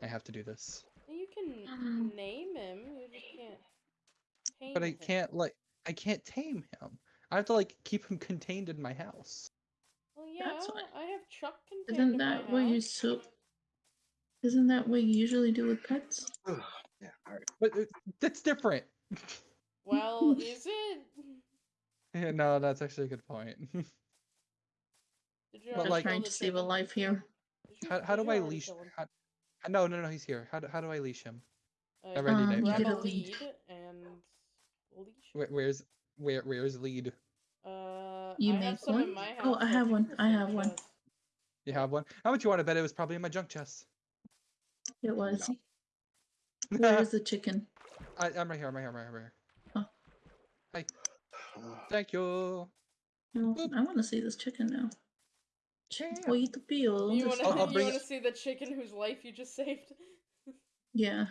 S2: I have to do this.
S1: You can
S4: Um.
S1: name him. You just can't.
S2: But I
S1: him.
S2: can't like I can't tame him. I have to like keep him contained in my house.
S1: Well, yeah,
S4: That's fine.
S1: I have Chuck contained
S4: Isn't
S1: in
S4: that
S1: my
S4: what you're so? Isn't that what you usually do with pets? [SIGHS]
S3: yeah. All right.
S2: But uh, that's different. [LAUGHS]
S1: Well, is it?
S2: Yeah, no, that's actually a good point. [LAUGHS]
S1: Did you
S2: But, like-
S1: kill
S4: trying
S1: the
S4: to save a life here.
S2: How, how do I leash? How, how- no, no, no, he's here. How do, how do I leash him?
S1: Uh,
S2: Already
S4: Um,
S2: did.
S4: you
S1: grab
S4: get
S1: a
S4: a lead.
S1: lead and leash.
S2: Where, where's where where's lead?
S1: Uh,
S4: You
S1: I have
S4: make
S1: some in
S4: one?
S1: my
S4: Oh,
S1: house
S4: I have one. I have one.
S2: You have one? How much you want to bet it was probably in my junk chest?
S4: It was.
S2: No. [LAUGHS]
S4: Where's [LAUGHS] the chicken?
S2: I, I'm right here. I'm right here. I'm right here. I'm right here.
S4: Oh.
S2: Hi. Thank you.
S4: No, I want to see this chicken now.
S2: Yeah.
S4: Wait the peel.
S1: You want to
S2: bring
S1: want to see the chicken whose life you just saved? [LAUGHS]
S4: Yeah.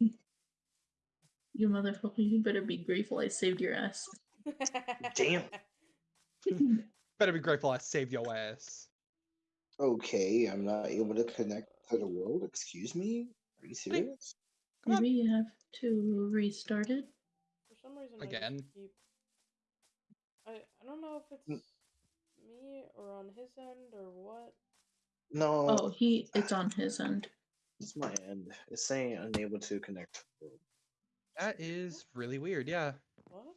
S4: You motherfucker, you better be grateful I saved your ass.
S3: Damn.
S2: Better be grateful I saved your ass.
S3: Okay, I'm not able to connect to the world. Excuse me? Are you serious?
S2: Come on.
S4: Maybe you have to restart it.
S1: For some reason, I just
S2: Again?
S1: keep. I I don't know if it's
S3: Mm.
S1: me or on his end or what.
S3: No,
S4: Oh, he it's on his end.
S3: it's my end. It's saying unable to connect. to the world.
S2: That is really weird. Yeah.
S1: What?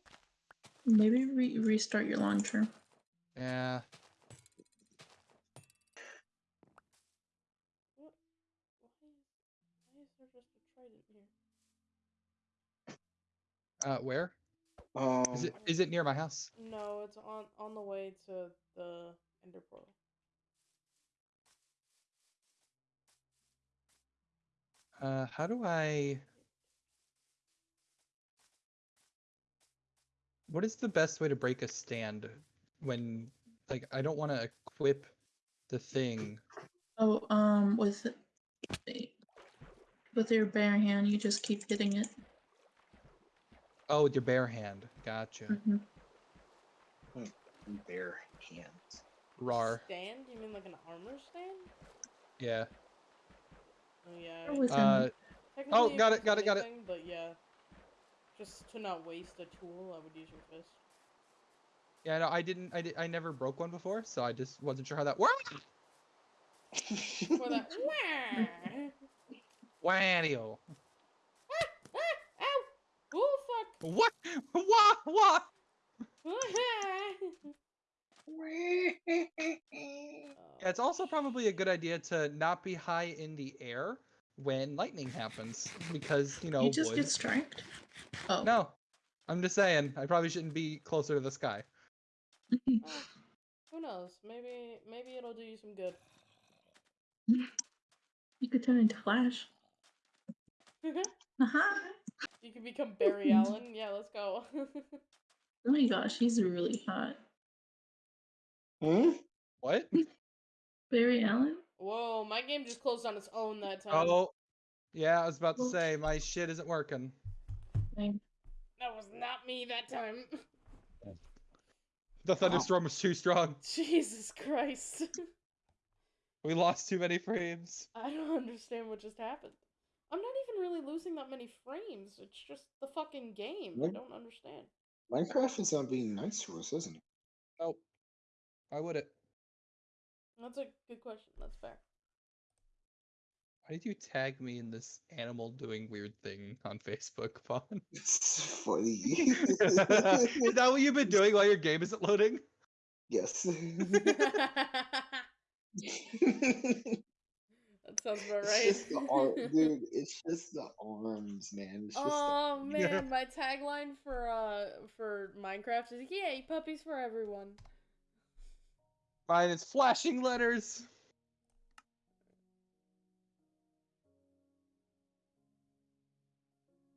S4: Maybe re- restart your launcher.
S2: Yeah.
S1: What? Why is, why is there just a trident here?
S2: Uh, where
S3: Um,
S2: is it? Is it near my house?
S1: No, it's on on the way to the ender portal.
S2: Uh, how do I? What is the best way to break a stand when, like, I don't want to equip the thing.
S4: Oh, um, with with your bare hand, you just keep hitting it.
S2: Oh, with your bare hand. Gotcha.
S4: Mhm.
S3: bare hands.
S2: Rar.
S1: Stand? You mean like an armor stand?
S2: Yeah.
S1: Oh yeah.
S4: Or
S2: Uh,
S4: him.
S1: Technically,
S2: got it, got it, got it.
S1: But yeah, just to not waste a tool, I would use your fist.
S2: Yeah. No, I didn't. I did. I never broke one before, so I just wasn't sure how that worked.
S1: For that. [LAUGHS] Wah!
S2: Whanio. [LAUGHS]
S1: ah, ow! Oh fuck!
S2: What? What? What? Yeah, it's also probably a good idea to not be high in the air when lightning happens, because you know.
S4: you just
S2: wood.
S4: get striked. Oh,
S2: No, I'm just saying. I probably shouldn't be closer to the sky.
S1: Who knows? Maybe maybe it'll do you some good. [LAUGHS]
S4: you could turn into Flash. [LAUGHS]
S1: Uh-huh.
S4: You
S1: can become Barry [LAUGHS] Allen. Yeah, let's go. [LAUGHS]
S4: Oh my gosh, he's really hot.
S3: Hmm?
S2: What? [LAUGHS]
S4: Barry Allen?
S1: Whoa, my game just closed on its own that time.
S2: Oh, yeah. I was about to say my shit isn't working.
S4: Fine.
S1: That was not me that time.
S2: The thunderstorm was too strong.
S1: Jesus Christ.
S2: We lost too many frames.
S1: I don't understand what just happened. I'm not even really losing that many frames. It's just the fucking game. I
S3: What?
S1: don't understand.
S3: Minecraft is not being nice to us, isn't it?
S2: Nope. Why would it?
S1: That's a good question. That's fair.
S2: Why did you tag me in this animal doing weird thing on Facebook, Vaughn? [LAUGHS]
S3: It's funny. [LAUGHS]
S2: Is that what you've been doing while your game isn't loading?
S3: yes. [LAUGHS]
S1: That sounds about
S3: It's
S1: right.
S3: just the arm, [LAUGHS] dude. It's just the arms, man. It's just the
S1: Oh
S3: arms. [LAUGHS]
S2: Yeah.
S1: man, my tagline for uh for Minecraft is "Yay, puppies for everyone."
S2: Mine is flashing letters.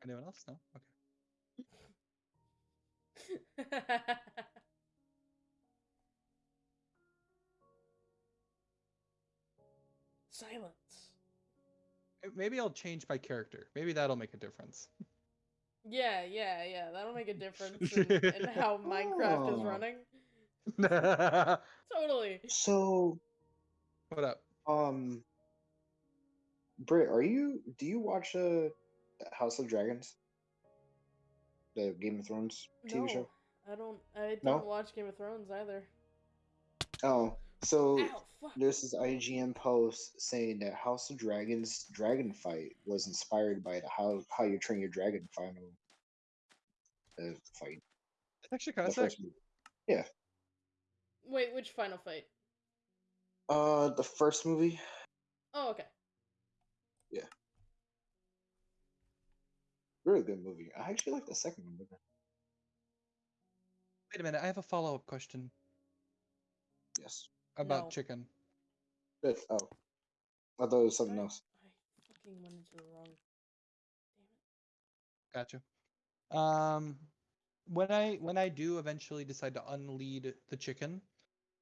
S2: Anyone else? No? Okay. [LAUGHS]
S1: Silence.
S2: Eh, Maybe I'll change my character. Maybe that'll make a difference. [LAUGHS]
S1: Yeah, yeah, yeah. That'll make a difference in, in [LAUGHS] how Minecraft is
S3: Oh.
S1: running. [LAUGHS] Totally.
S3: So, what
S2: up?
S3: um, Britt, are you? Do you watch uh House of Dragons? The Game of Thrones TV
S1: no,
S3: show.
S1: I don't. I don't watch Game of Thrones either.
S3: Oh, So
S1: Ow, fuck.
S3: there's this IGN post saying that House of Dragons dragon fight was inspired by the how how you train your dragon final uh, fight.
S2: It's actually kind of sick.
S3: first movie.
S1: Wait, which final fight?
S3: Uh, the first movie.
S1: Oh, okay. Yeah.
S3: Really good movie. I actually like the second one better.
S2: Wait a minute, I have a follow up question
S3: Yes.
S2: About
S1: No.
S2: chicken.
S3: Good. Oh, I thought it was something
S1: I,
S3: else.
S1: I fucking went into the wrong. Damn it.
S2: Gotcha. Um, when I when I do eventually decide to unlead the chicken,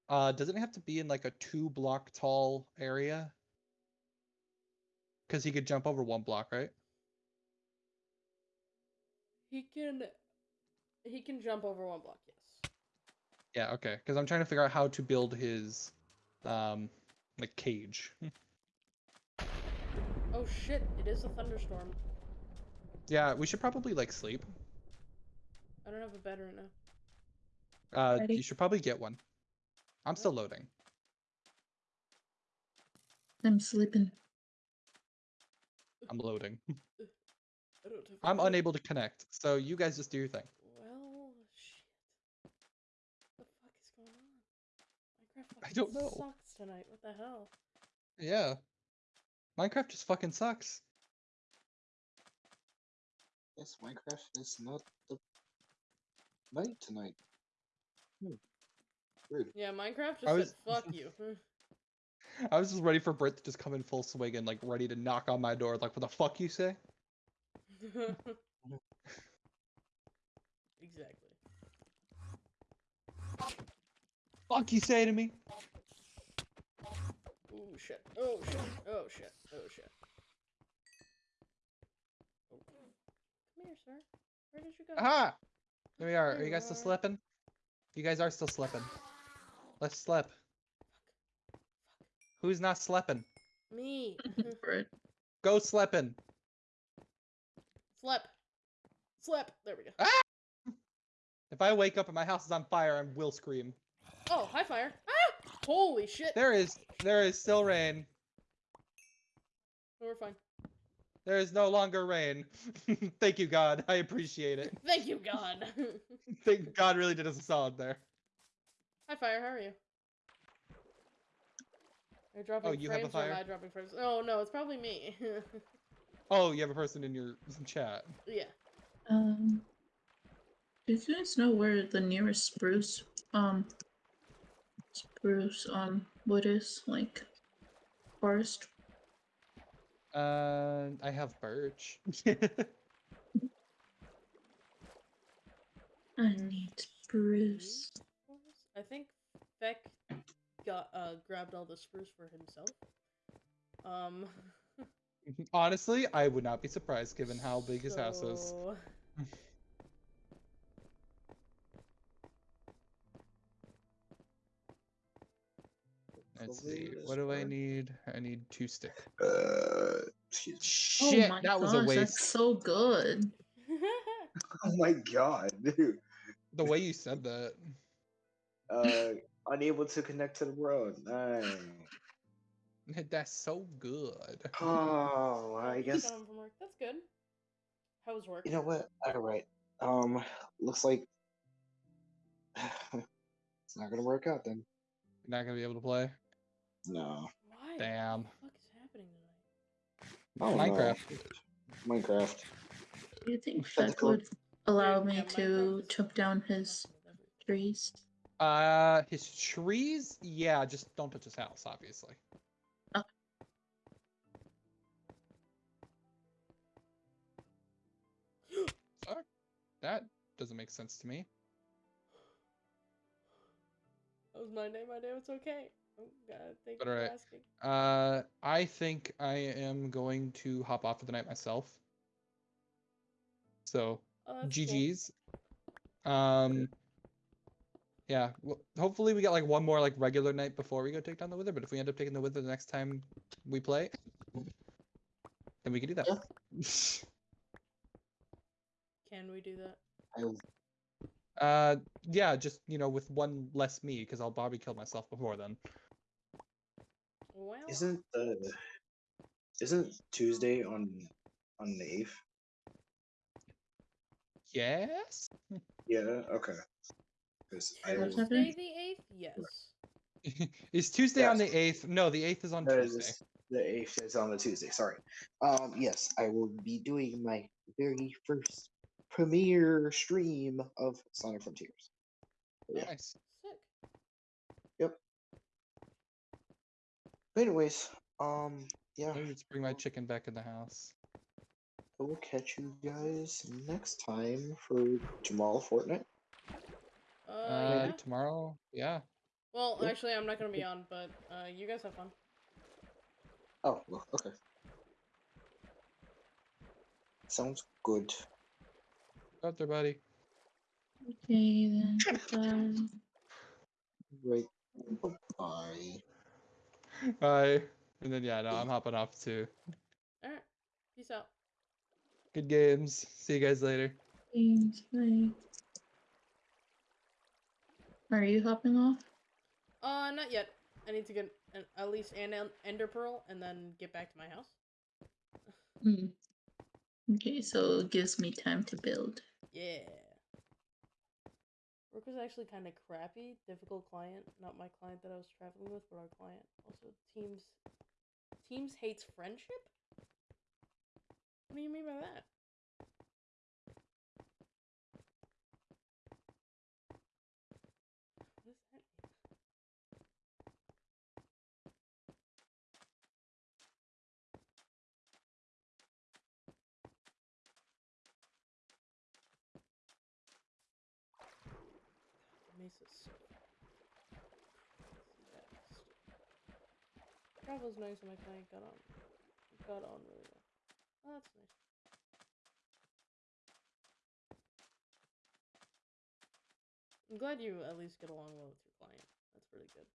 S2: uh, doesn't it have to be in like a two block tall area? Because he could jump over one block, right?
S1: He can. He can jump over one block. Yes.
S2: Yeah. Okay. Because I'm trying to figure out how to build his, um, like cage. [LAUGHS]
S1: Oh shit! It is a thunderstorm.
S2: yeah, we should probably like sleep.
S1: I don't have a bed right now.
S2: Uh,
S4: Ready?
S2: you should probably get one. I'm still loading.
S4: I'm sleeping.
S2: I'm loading. [LAUGHS]
S1: I don't have a
S2: I'm unable to connect, so you guys just do your thing.
S1: Well, shit. What the fuck is going on? Minecraft
S2: I don't know.
S1: sucks tonight. What the hell?
S2: Yeah. Minecraft just fucking sucks.
S3: Yes, Minecraft is not the night tonight. Hmm. Weird.
S1: Yeah, Minecraft just
S2: I was-
S1: said fuck you. [LAUGHS]
S2: I was just ready for Britt to just come in full swing and like ready to knock on my door. Like, what the fuck you say? [LAUGHS]
S1: exactly.
S2: Fuck you say to me?
S1: Oh shit. Oh shit. Oh shit. Oh shit. Oh. Come here, sir. Where did you go?
S2: Aha! There we are. Are
S1: There
S2: you
S1: you
S2: guys still
S1: are.
S2: sleeping? You guys are still sleeping. Let's sleep. Who's not sleeping?
S1: Me. [LAUGHS]
S4: Right.
S2: Go sleeping.
S1: Slip. Slip. There we go.
S2: Ah! If I wake up and my house is on fire, I will scream.
S1: Oh, hi fire. Ah! Holy shit.
S2: There is, there is still rain.
S1: No, we're fine.
S2: There is no longer rain. [LAUGHS] Thank you, God. I appreciate it.
S1: Thank you, God. [LAUGHS]
S2: Thank God really did us a solid there.
S1: Hi fire. How are you? Are you dropping
S2: Oh, you have a
S1: frames or am
S2: fire?
S1: I dropping frames? Oh no, it's probably me. [LAUGHS]
S2: Oh, you have a person in your chat.
S1: yeah.
S4: Um, do you guys know where the nearest spruce, um, spruce, um, wood is? Like, forest?
S2: Uh, I have birch. [LAUGHS]
S4: I need spruce.
S1: I think Beck got uh grabbed all the spruce for himself. Um. [LAUGHS]
S2: Honestly, I would not be surprised given how big his house is. [LAUGHS] Let's see. What do I need? I need two stick.
S3: Uh.
S2: Shit,
S4: oh my
S2: that was a waste.
S4: that's so good. [LAUGHS]
S3: Oh my god, [LAUGHS] dude.
S2: The way you said that.
S3: Uh, unable to connect to the world. Nice. [LAUGHS]
S2: That's so good.
S3: Oh, I guess
S1: got home from work. That's good. How was work?
S3: you know what? All right. Um, looks like [SIGHS] it's not gonna work out then.
S2: You're not gonna be able to play.
S3: No.
S1: Why?
S2: Damn.
S1: What the fuck is happening tonight?
S3: Oh, no.
S2: Minecraft.
S3: Minecraft.
S4: Do you think
S3: That's
S4: Feck would allow me
S1: yeah,
S4: to
S1: Minecraft
S4: chop down his
S1: awesome with everything.
S4: trees?
S2: Uh, his trees? Yeah, just don't touch his house, obviously. [GASPS] Fuck. That doesn't make sense to me.
S1: That was my name. My name. It's okay. Oh God, thank
S2: But
S1: you for
S2: alright.
S1: asking.
S2: Uh, I think I am going to hop off for the night myself. So,
S1: Oh, that's cool.
S2: GG's. Um, yeah. Well, hopefully we get like one more like regular night before we go take down the Wither. But if we end up taking the Wither the next time we play, then we can do that.
S1: Can we do that?
S2: Uh, yeah, just you know, with one less me, because I'll Bobby kill myself before then.
S1: Well,
S3: Isn't the isn't Tuesday on on the eighth?
S2: Yes.
S3: Yeah. Okay. Because I will-
S1: Tuesday the eighth. Yes. [LAUGHS]
S2: is Tuesday on the eighth? No, the eighth is on
S3: that is
S2: Tuesday.
S3: this- the eighth is on the Tuesday. Sorry. Um. Yes, I will be doing my very first premiere stream of Sonic Frontiers. Yeah.
S2: Nice.
S1: Sick.
S3: But anyways, um, yeah,
S2: let's bring my chicken back in the house.
S3: I will catch you guys next time for tomorrow Fortnite.
S1: Uh,
S2: Uh,
S1: yeah.
S2: tomorrow. Yeah.
S1: Well,
S3: yeah.
S1: actually, I'm not gonna be on, but uh, you guys have fun.
S3: Oh, well, okay. Sounds good.
S2: Go out there, buddy.
S4: Okay then. Bye.
S3: Right. Bye. [LAUGHS]
S2: Bye. And then yeah, no, I'm hopping off too.
S1: All right. Peace out.
S2: Good games. See you guys later.
S4: Thanks. Bye. Are you hopping off?
S1: Uh, not yet. I need to get an, at least an ender pearl and then get back to my house.
S4: Hmm. Okay, so it gives me time to build.
S1: Yeah. Work was actually kind of crappy. Difficult client. Not my client that I was traveling with, but our client. Also, Teams. Teams hates friendship? What do you mean by that? What does that mean? Mesa's so fast. Travel's nice and my client got on got on really well. Oh, that's nice. I'm glad you at least get along well with your client. That's really good.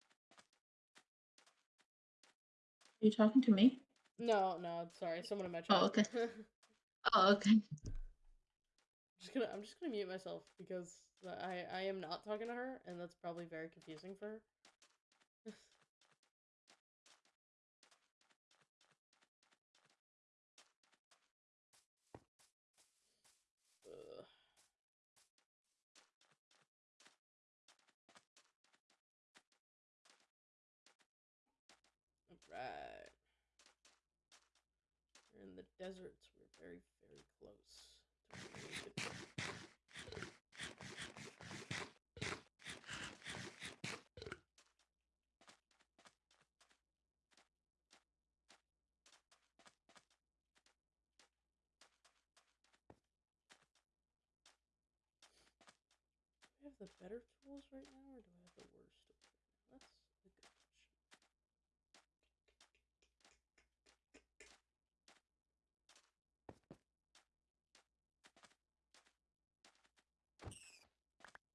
S4: Are you talking to me?
S1: No, no, sorry, someone in my oh, chat.
S4: Oh, okay. [LAUGHS] Oh, okay.
S1: just gonna, I'm just gonna mute myself because I, I am not talking to her, and that's probably very confusing for her. Ugh. Alright. We're in the deserts. We're very, very close. I have the better tools right now, or do I have the worst tools right now? That's a good question.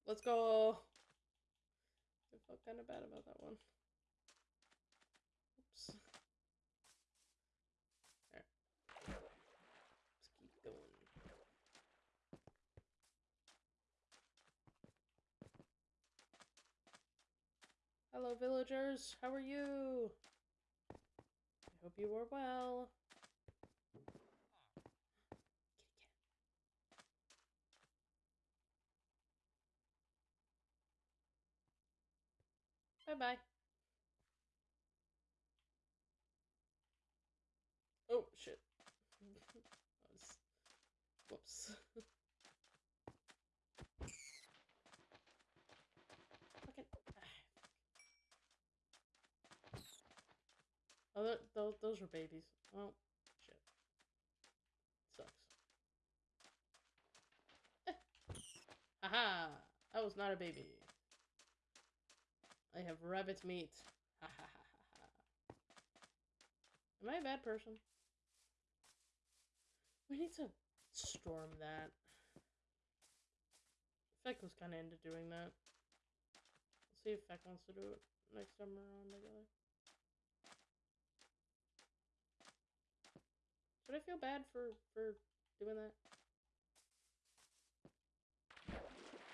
S1: Let's go. I felt kind of bad about that one. Oops. Alright. Let's keep going. Hello, villagers. How are you? I hope you are well. Bye bye. Oh shit. Was- [LAUGHS] Whoops. Fucking. Oh, those those were babies. Well, shit. Sucks. Eh. Haha! That was not a baby. I have rabbit meat. Am I a bad person? We need to storm that. Feck was kind of into doing that. Let's see if Feck wants to do it next time we're on together. Should I feel bad for for doing that?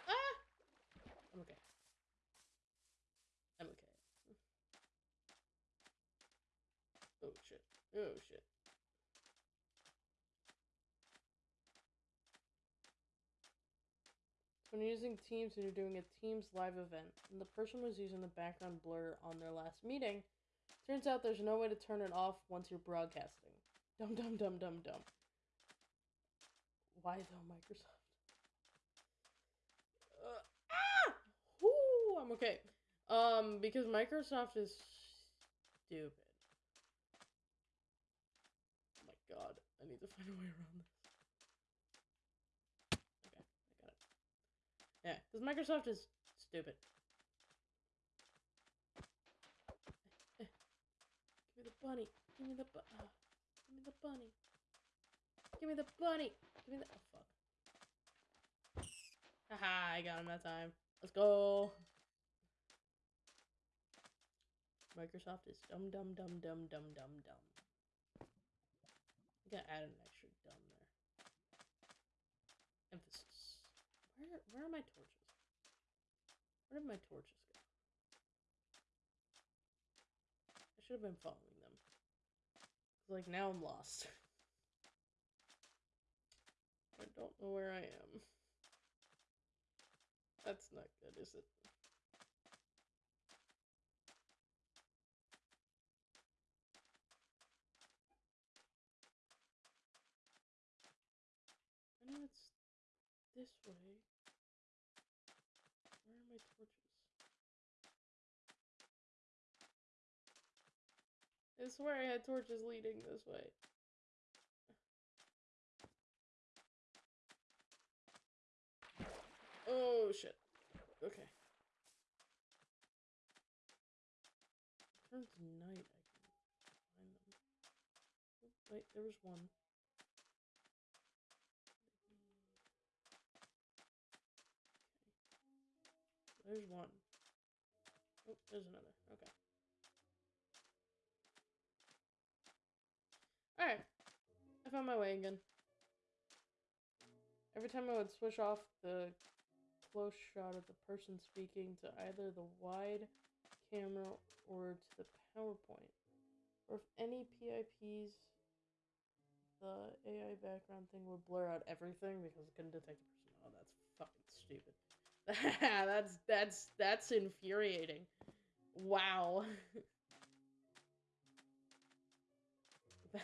S1: Ah! I'm okay. I'm okay. Oh shit. When you're using Teams and you're doing a Teams live event, and the person was using the background blur on their last meeting, turns out there's no way to turn it off once you're broadcasting. Dum dum dum dum dum. Why though, Microsoft? Uh, ah! Whoo! I'm okay. Um, because Microsoft is stupid. Oh my god, I need to find a way around this. Okay, I got it. Yeah, because Microsoft is stupid. Eh, Give me the bunny. Give me the bu- uh, Give me the bunny. Give me the bunny. Give me the- oh fuck. Haha, I got him that time. Let's go. Microsoft is dumb, dumb, dumb, dumb, dumb, dumb, dumb. Gonna add an extra dumb there. Emphasis. Where, where are my torches? Where did my torches go? I should have been following them. Like now I'm lost. [LAUGHS] I don't know where I am. That's not good, is it? I know it's this way. Where are my torches? I swear I had torches leading this way. Oh shit. Okay. Turns night I can find them. Wait, there was one. There's one. Oh, there's another. Okay. Alright. I found my way again. Every time I would switch off the close shot of the person speaking to either the wide camera or to the PowerPoint, or if any PIPs, the AI background thing would blur out everything because it couldn't detect the person. Oh, that's fucking stupid. [LAUGHS] that's that's that's infuriating. Wow. [LAUGHS]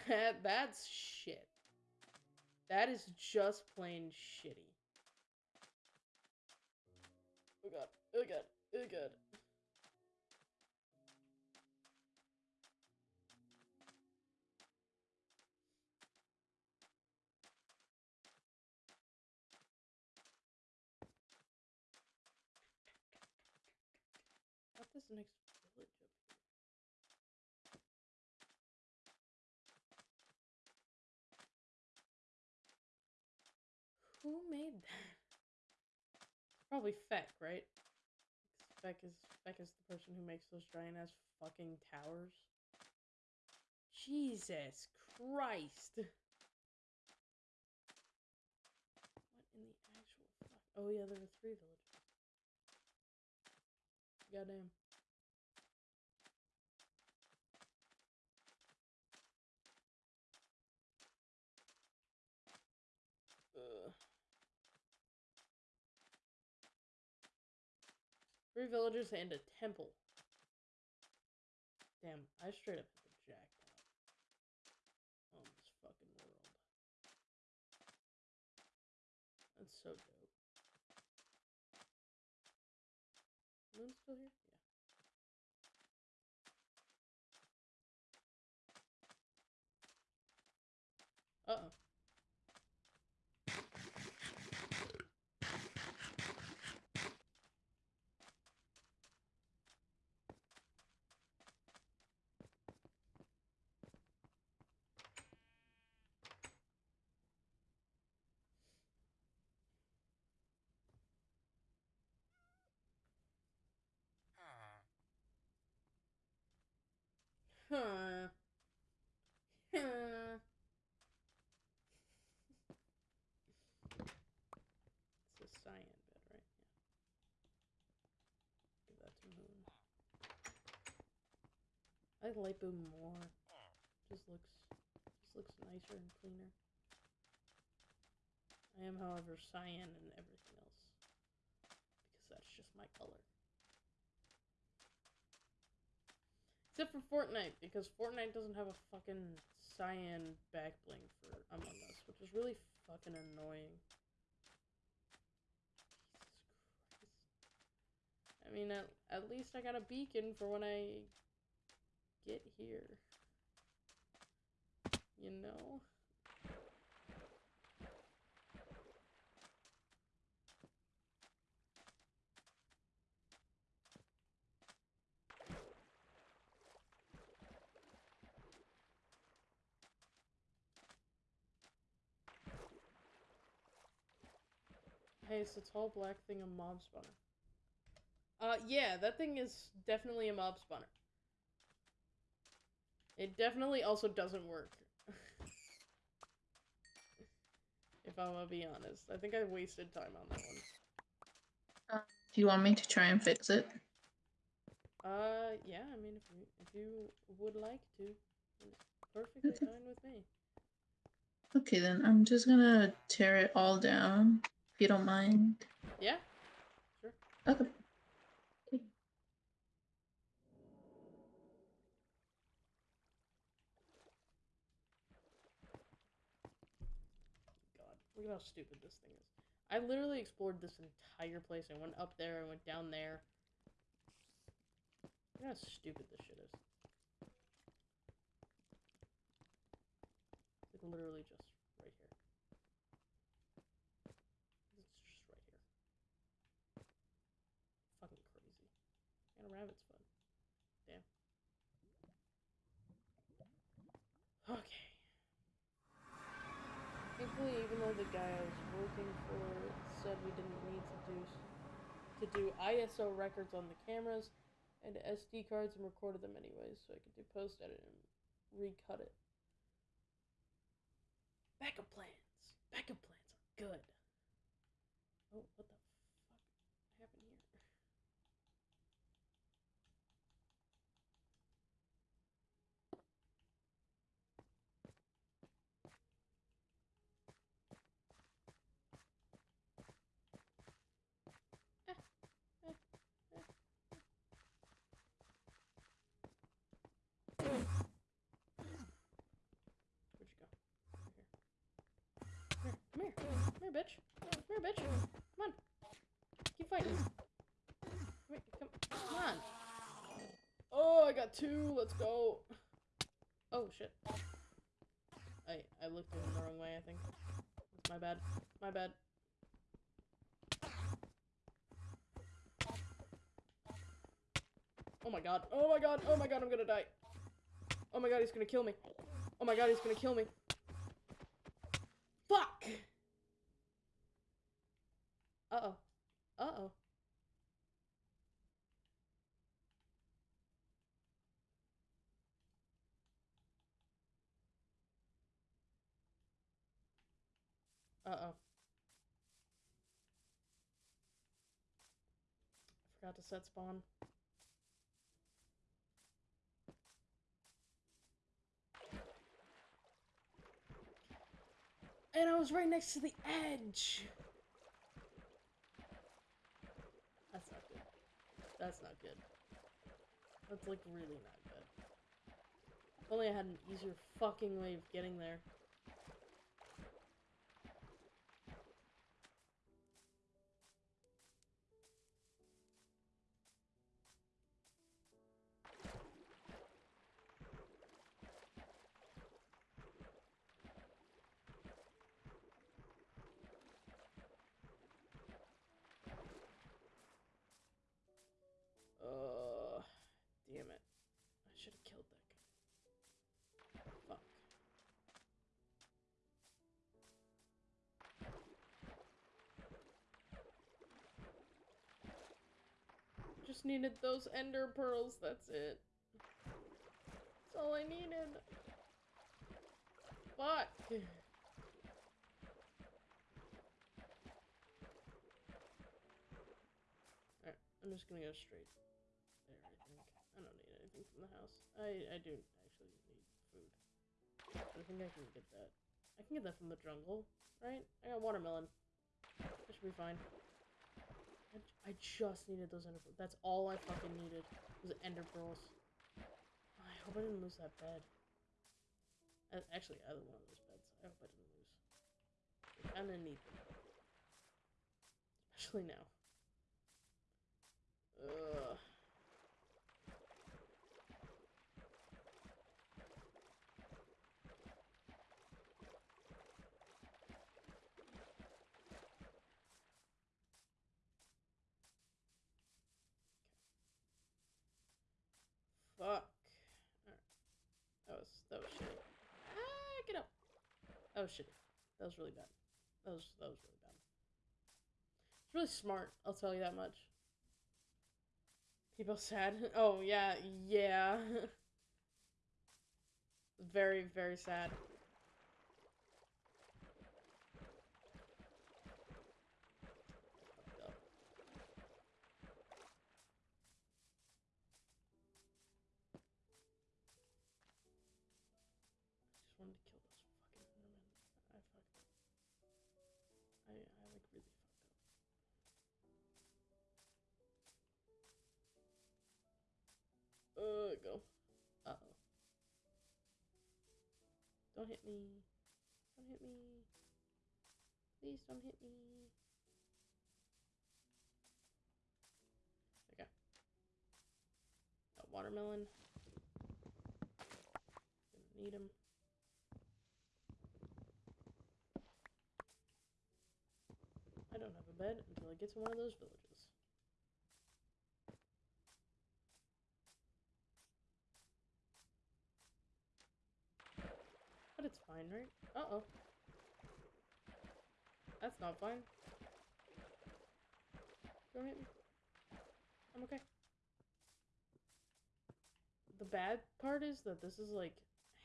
S1: that that's shit. That is just plain shitty. Oh god. Oh god. Oh god. Made? Probably Feck, right? Feck is Feck is the person who makes those giant ass fucking towers. Jesus Christ! What in the actual fuck? Oh yeah, there were three villages. Goddamn. Ugh. Three villages and a temple. Damn, I straight up hit the jackpot on this fucking world. That's so dope. Moon's still here? Yeah. Uh It's a cyan bed, right? Yeah. Give that to Moon. I like Light Boom more. Just looks This looks nicer and cleaner. I am, however, cyan and everything else. Because that's just my color. Except for Fortnite, because Fortnite doesn't have a fucking cyan back bling for Among Us, which is really fucking annoying. Jesus Christ. I mean, at, at least I got a beacon for when I get here. You know? Is the tall black thing a mob spawner? Uh, yeah, that thing is definitely a mob spawner. It definitely also doesn't work. [LAUGHS] if I'm gonna be honest. I think I wasted time on that one.
S4: Do you want me to try and fix it?
S1: Uh, yeah, I mean, if you, if you would like to, it's perfectly
S4: Okay.
S1: fine with me.
S4: Okay, then I'm just gonna tear it all down, you don't mind.
S1: Yeah? Sure.
S4: Okay.
S1: God, look at how stupid this thing is. I literally explored this entire place. I went up there, I went down there. Look how stupid this shit is. It's like literally just right here. It's just right here. Fucking crazy. And a rabbit's fun. Damn. Okay. Thankfully, even though the guy I was working for said we didn't need to do to do ISO records on the cameras and SD cards and recorded them anyways, so I could do post edit and recut it. Backup plans. Backup plans are good. Oh, what the fuck happened here? Where'd you go? Here. Come here. Come here. Come here, bitch. Come here, bitch. Come on. Keep fighting. Come here. Come, come on. Oh, I got two. Let's go. Oh, shit. I, I looked in the wrong way, I think. That's my bad. My bad. Oh my god. Oh my god. Oh my god, I'm gonna die. Oh my god, he's gonna kill me. Oh my god, he's gonna kill me. Fuck! Uh-oh. Uh-oh. Uh-oh. Forgot to set spawn. And I was right next to the edge. That's not good. That's not good. That's like really not good. If only I had an easier fucking way of getting there. Just needed those ender pearls, that's it. That's all I needed. Fuck. Alright, I'm just gonna go straight there, I think. I don't need anything from the house. I, I do actually need food. I think I can get that. I can get that from the jungle, right? I got watermelon. That should be fine. I, I just needed those ender. pearls. That's all I fucking needed was ender pearls. I hope I didn't lose that bed. Uh, Actually, either one of those beds. I hope I didn't lose. I kinda need them. Especially now. Ugh. Fuck. Alright. That was that was shit. Ah, get up. That was shitty. That was really bad. That was that was really bad. It's really smart, I'll tell you that much. People [LAUGHS] sad. Oh yeah, yeah. [LAUGHS] very, very sad. Don't hit me. Don't hit me. Please don't hit me. Okay. Got watermelon. Gonna need him. I don't have a bed until I get to one of those villages. But it's right? Uh-oh. That's not fine. Don't hit me. I'm okay. The bad part is that this is like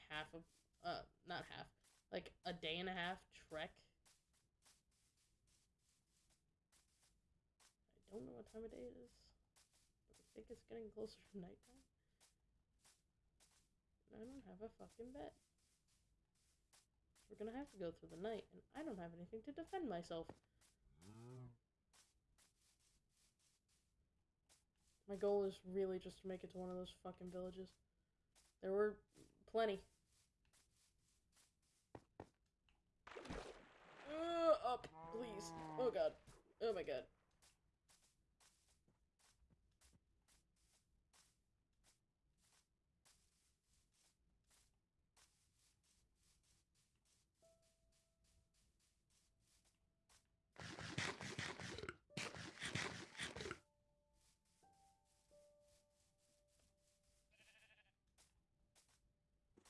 S1: half of, uh, not half, like a day and a half trek. I don't know what time of day it is, but I think it's getting closer to nighttime. I don't have a fucking bed. We're gonna have to go through the night, and I don't have anything to defend myself. My goal is really just to make it to one of those fucking villages. There were plenty. Uh, up, please. Oh god. Oh my god.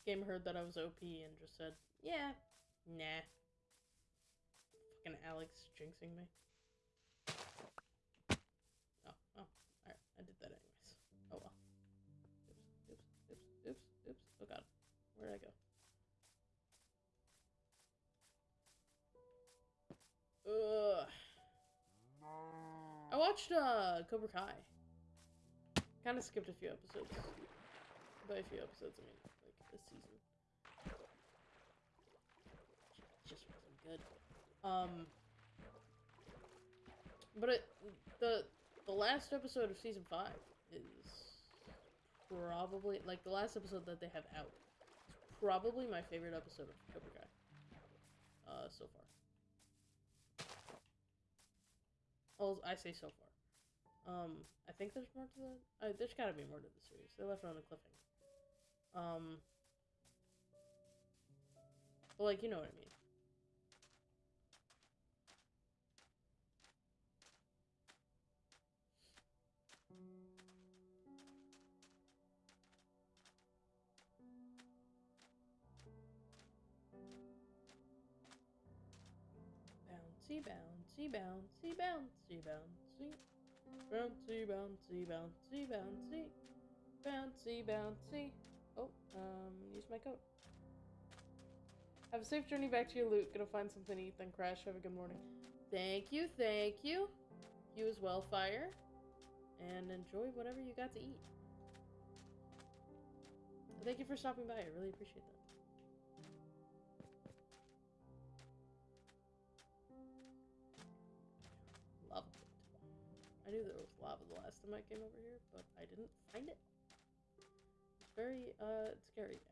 S1: Game heard that I was OP and just said, yeah, nah. Fucking Alex jinxing me. Oh, oh, alright, I did that anyways. Oh well. Oops, oops, oops, oops, oops. Oh god, where did I go? Ugh. I watched uh Cobra Kai. Kind of skipped a few episodes. By a few episodes, I mean this season. Just wasn't good. Um, but it the the last episode of season five is probably like the last episode that they have out. Is probably my favorite episode of Cobra Kai. Uh, so far. Oh, I say so far. Um, I think there's more to the. Uh, there's got to be more to the series. They left it on a cliffhanger. Um, like you know what I mean. Bouncy, bouncy, bouncy, bouncy, bouncy. Bouncy, bouncy, bouncy, bouncy. Bouncy, bouncy. Oh, um, use my coat. Have a safe journey back to your loot. Gonna find something to eat, then crash. Have a good morning. Thank you, thank you. You as well, Fire. And enjoy whatever you got to eat. Thank you for stopping by. I really appreciate that. Lava I knew there was lava the last time I came over here, but I didn't find it. It's very, uh, scary,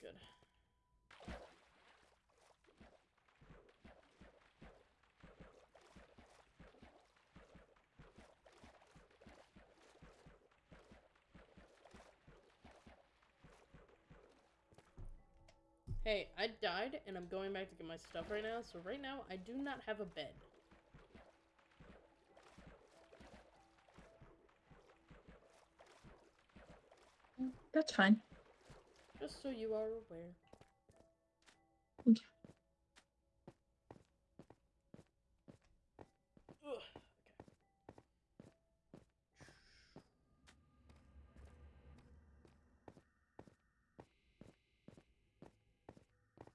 S1: good. Hey, I died and I'm going back to get my stuff right now, so right now I do not have a bed.
S4: That's fine.
S1: Just so you are aware.
S4: Okay.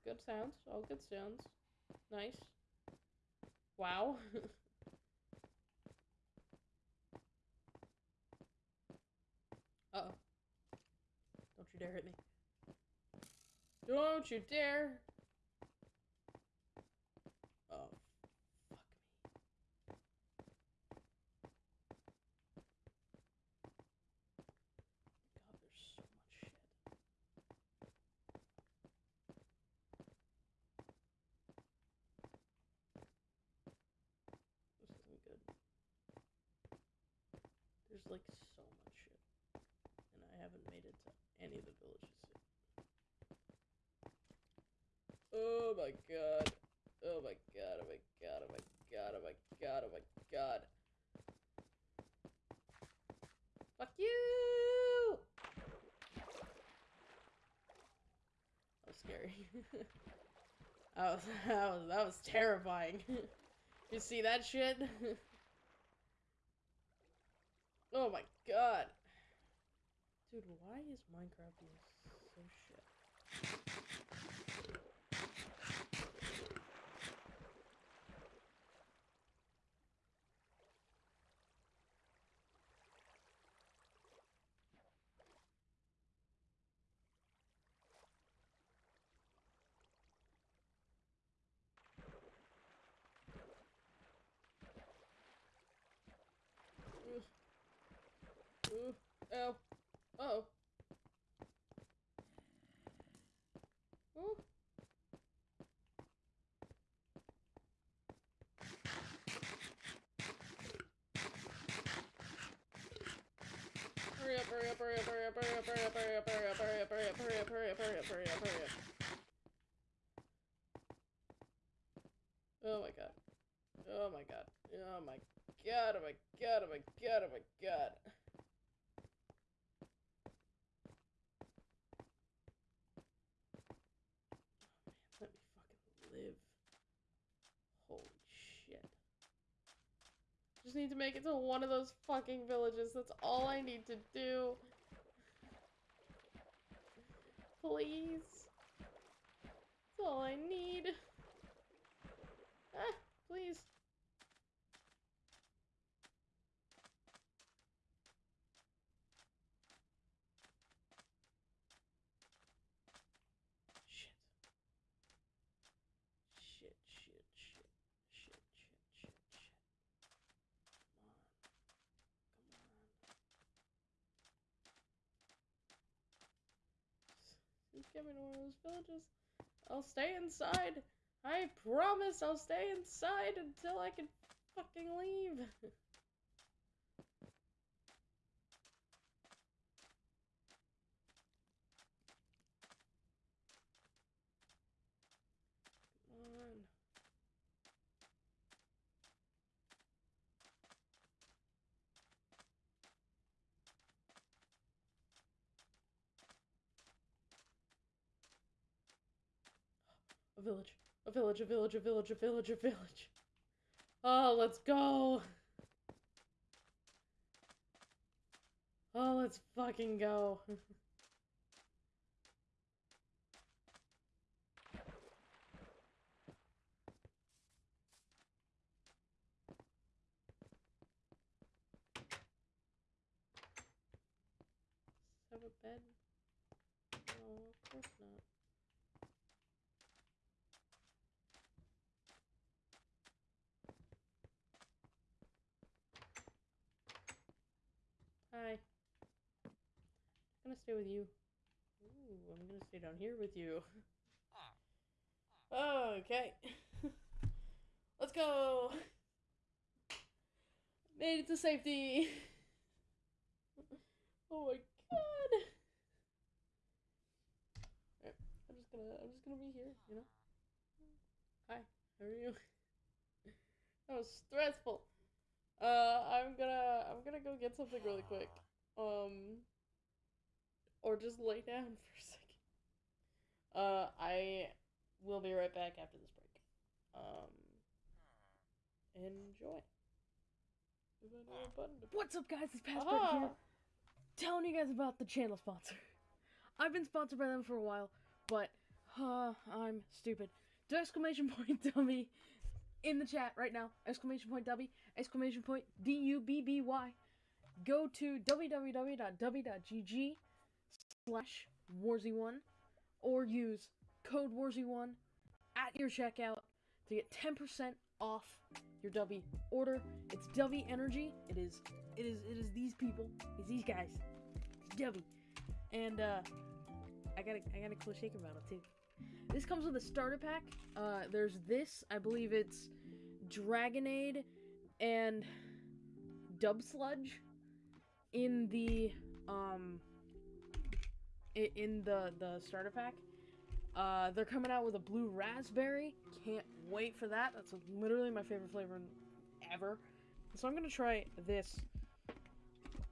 S1: Good sounds. All good sounds. Nice. Wow. [LAUGHS] uh oh. Don't you dare hit me. Don't you dare! Oh, fuck me. God, there's so much shit. This isn't good. There's like so much shit. And I haven't made it to any of the villages yet. Oh my god. Oh my god, oh my god, oh my god, oh my god, oh my god. Fuck you! That was scary. that was [LAUGHS] that was that was terrifying. [LAUGHS] you see that shit? [LAUGHS] oh my god. Dude, why is Minecraft being Ooh. Oh. Uh oh. Just need to make it to one of those fucking villages. That's all I need to do. Please. That's all I need. Ah, please. Shit. Shit, shit, shit, shit, shit, shit, shit. Come on. Come on. Me to one of those villages. I'll stay inside. I promise I'll stay inside until I can fucking leave. [LAUGHS] A village, a village, a village, a village. Oh, let's go. Oh, let's fucking go. have a bed? No, of course not.
S6: Stay with you. Ooh, I'm gonna stay down here with you. [LAUGHS] Okay. [LAUGHS] Let's go. Made it to safety. [LAUGHS] oh my god. I'm just gonna I'm just gonna be here, you know? Hi, how are you? that was stressful. Uh I'm gonna I'm gonna go get something really quick. Um or just lay down [LAUGHS] for a second. Uh I will be right back after this break. Um enjoy. Is that a button to
S1: What's up, guys? It's Passport
S6: Aha!
S1: here. Telling you guys about the channel sponsor. [LAUGHS] I've been sponsored by them for a while, but uh, I'm stupid. Do exclamation point [LAUGHS] dummy in the chat right now. Exclamation point dummy. Exclamation point D U B B Y. Go to www.dubby.gg slash warzy1 or use code warzy1 at your checkout to get 10% off your Dubby order. It's Dubby Energy. It is it is it is these people. It's these guys. It's Dubby. And uh I got a I got a cool shaker bottle too. This comes with a starter pack. Uh there's this, I believe it's Dragonade and Dub Sludge in the um in the the starter pack. Uh, they're coming out with a blue raspberry. Can't wait for that. That's literally my favorite flavor ever. So I'm gonna try this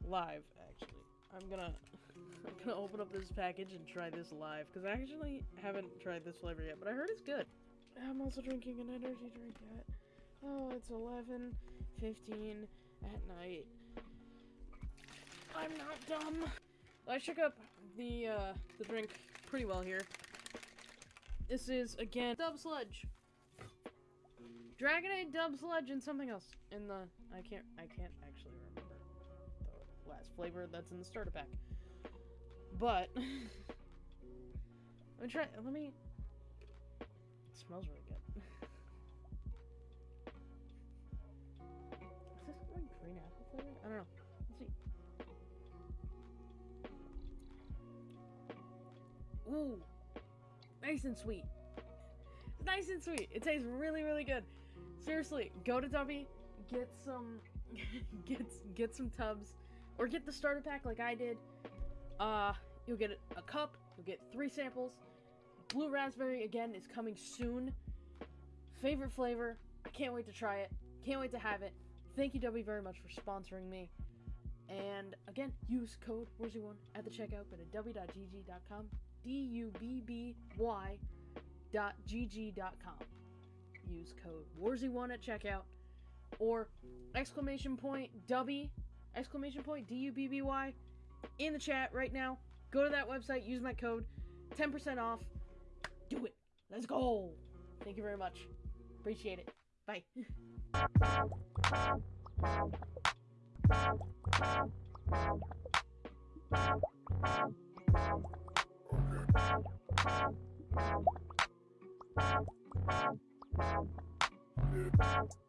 S1: live. Actually, I'm gonna [LAUGHS] I'm gonna open up this package and try this live because I actually haven't tried this flavor yet, but I heard it's good. I'm also drinking an energy drink yet. oh it's 11, 15 at night. I'm not dumb. I shook up the uh, the drink pretty well here. This is again Dub Sludge. Dragonade, Dub Sludge, and something else in the I can't I can't actually remember the last flavor that's in the starter pack. But [LAUGHS] let me try. Let me. It smells really good. [LAUGHS] Is this green apple flavored? I don't know. Ooh, nice and sweet. It's nice and sweet. It tastes really, really good. Seriously, go to Dubby, get some, [LAUGHS] get get some tubs, or get the starter pack like I did. Uh, you'll get a cup. You'll get three samples. Blue raspberry again is coming soon. Favorite flavor. I can't wait to try it. Can't wait to have it. Thank you, Dubby, very much for sponsoring me. And again, use code WORZY1 at the checkout. Go to dubby.gg.com dubby.gg.com. Use code WARZY1 at checkout or exclamation point dubby exclamation point dubby in the chat right now. Go to that website, use my code, 10% off. Do it. Let's go. Thank you very much. Appreciate it. Bye. [LAUGHS] Lips.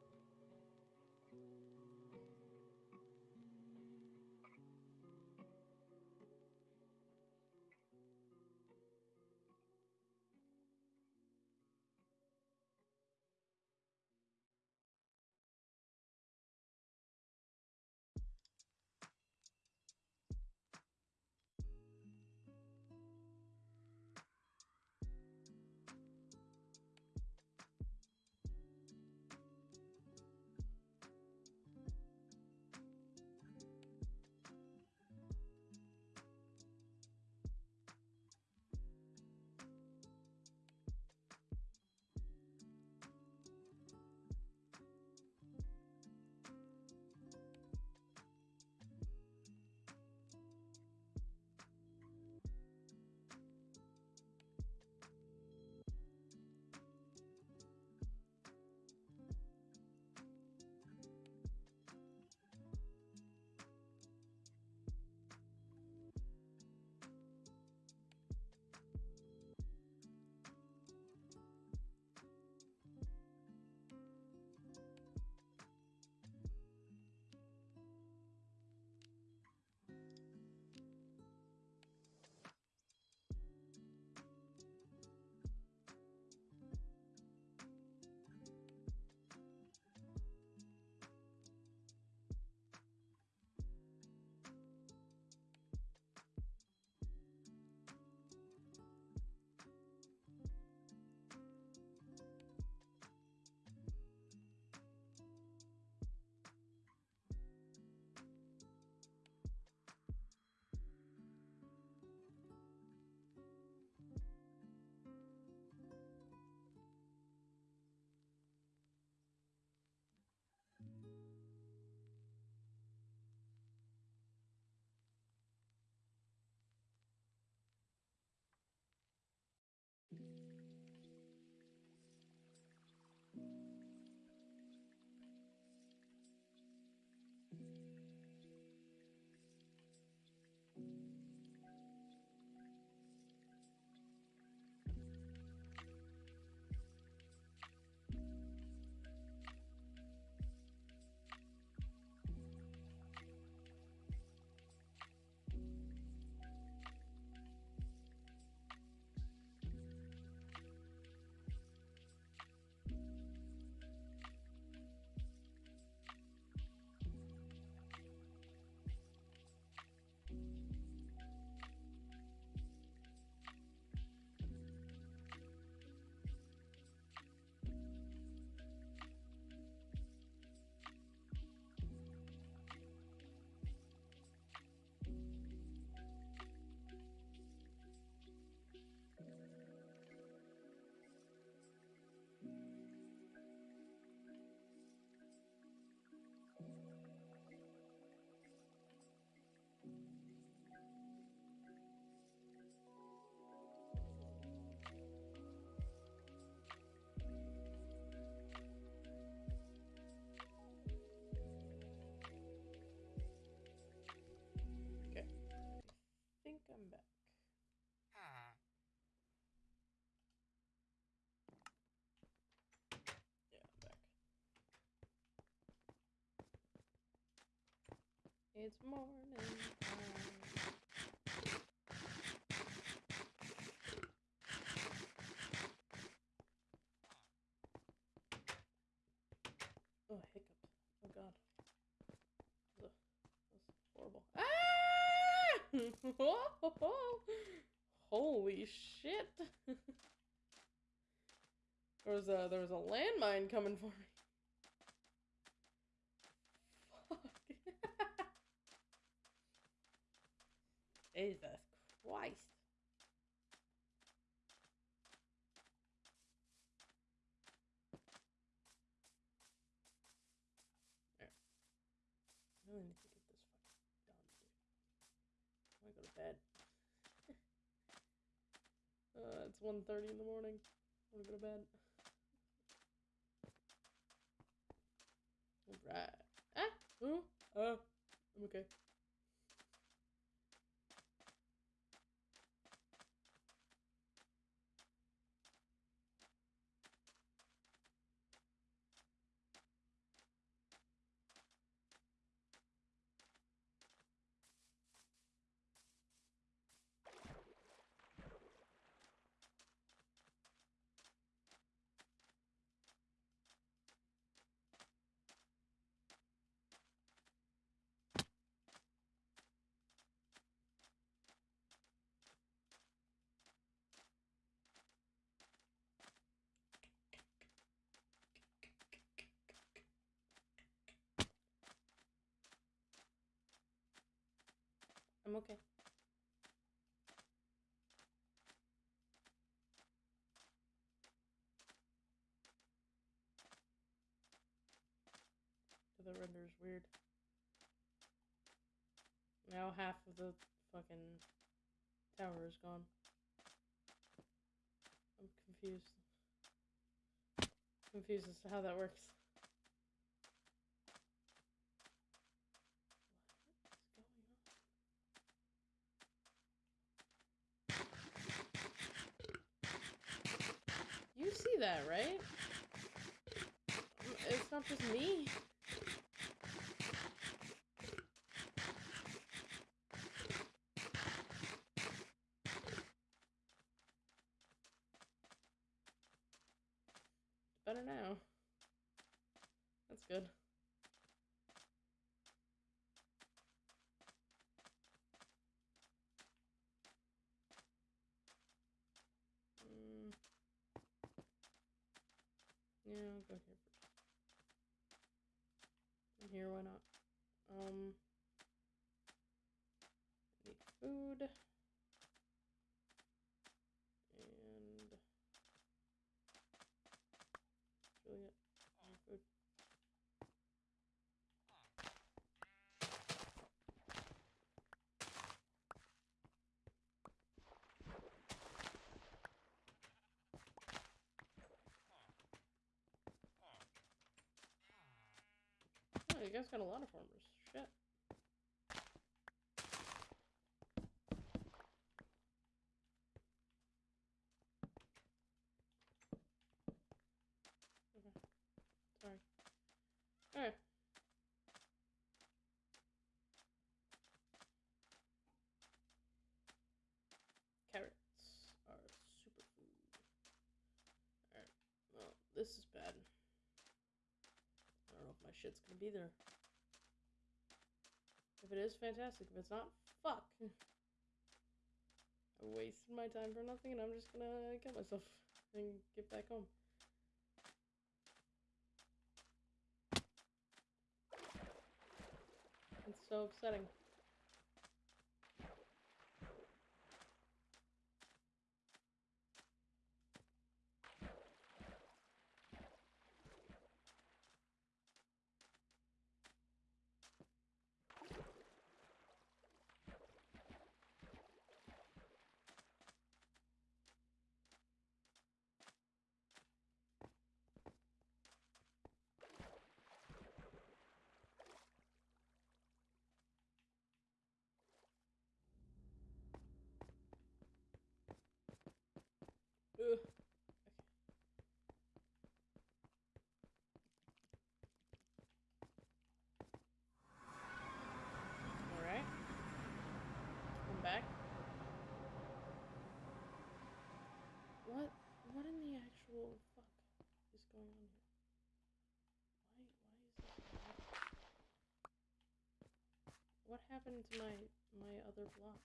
S1: It's morning time. Oh, I hiccuped. Oh god. That's horrible. Ah! [LAUGHS] Holy shit. [LAUGHS] there was a there was a landmine coming for me. Jesus Christ. I really need to get this fucking done, dude. I wanna go to bed. [LAUGHS] uh, it's 1.30 in the morning. I wanna go to bed. Alright. Ah! Ooh! Uh, I'm okay. I'm okay. The render's weird. Now half of the fucking tower is gone. I'm confused. Confused as to how that works. You see that, right? It's not just me. Better now. That's good. Mm. Yeah, I'll go here first. And here, why not? Um, I need food. And that's really it. I need food. You guys got a lot of farmers. Shit. Okay. Sorry. Alright. Carrots are superfood. Alright. Well, this is bad. I don't know if my shit's gonna be there. If it is, fantastic. If it's not, fuck. I wasted my time for nothing and I'm just gonna kill myself and get back home. It's so upsetting. What? In the actual fuck is going on here? Why? Why is this? What happened to my my other block?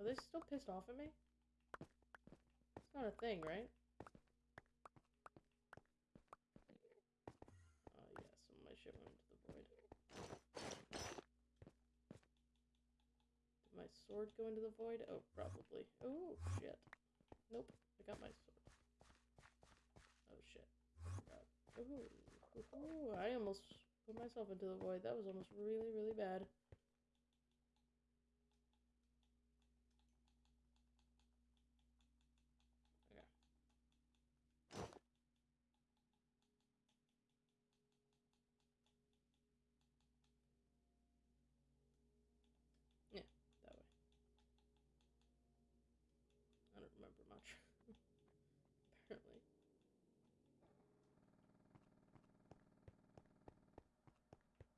S1: Are they still pissed off at me? It's not a thing, right? Oh yeah, some of my shit went into the void. Did my sword go into the void? Oh, probably. Oh, shit. Nope, I got my sword. Oh shit. Ooh, I almost put myself into the void. That was almost really, really bad. Okay. Yeah, that way. I don't remember much. Apparently.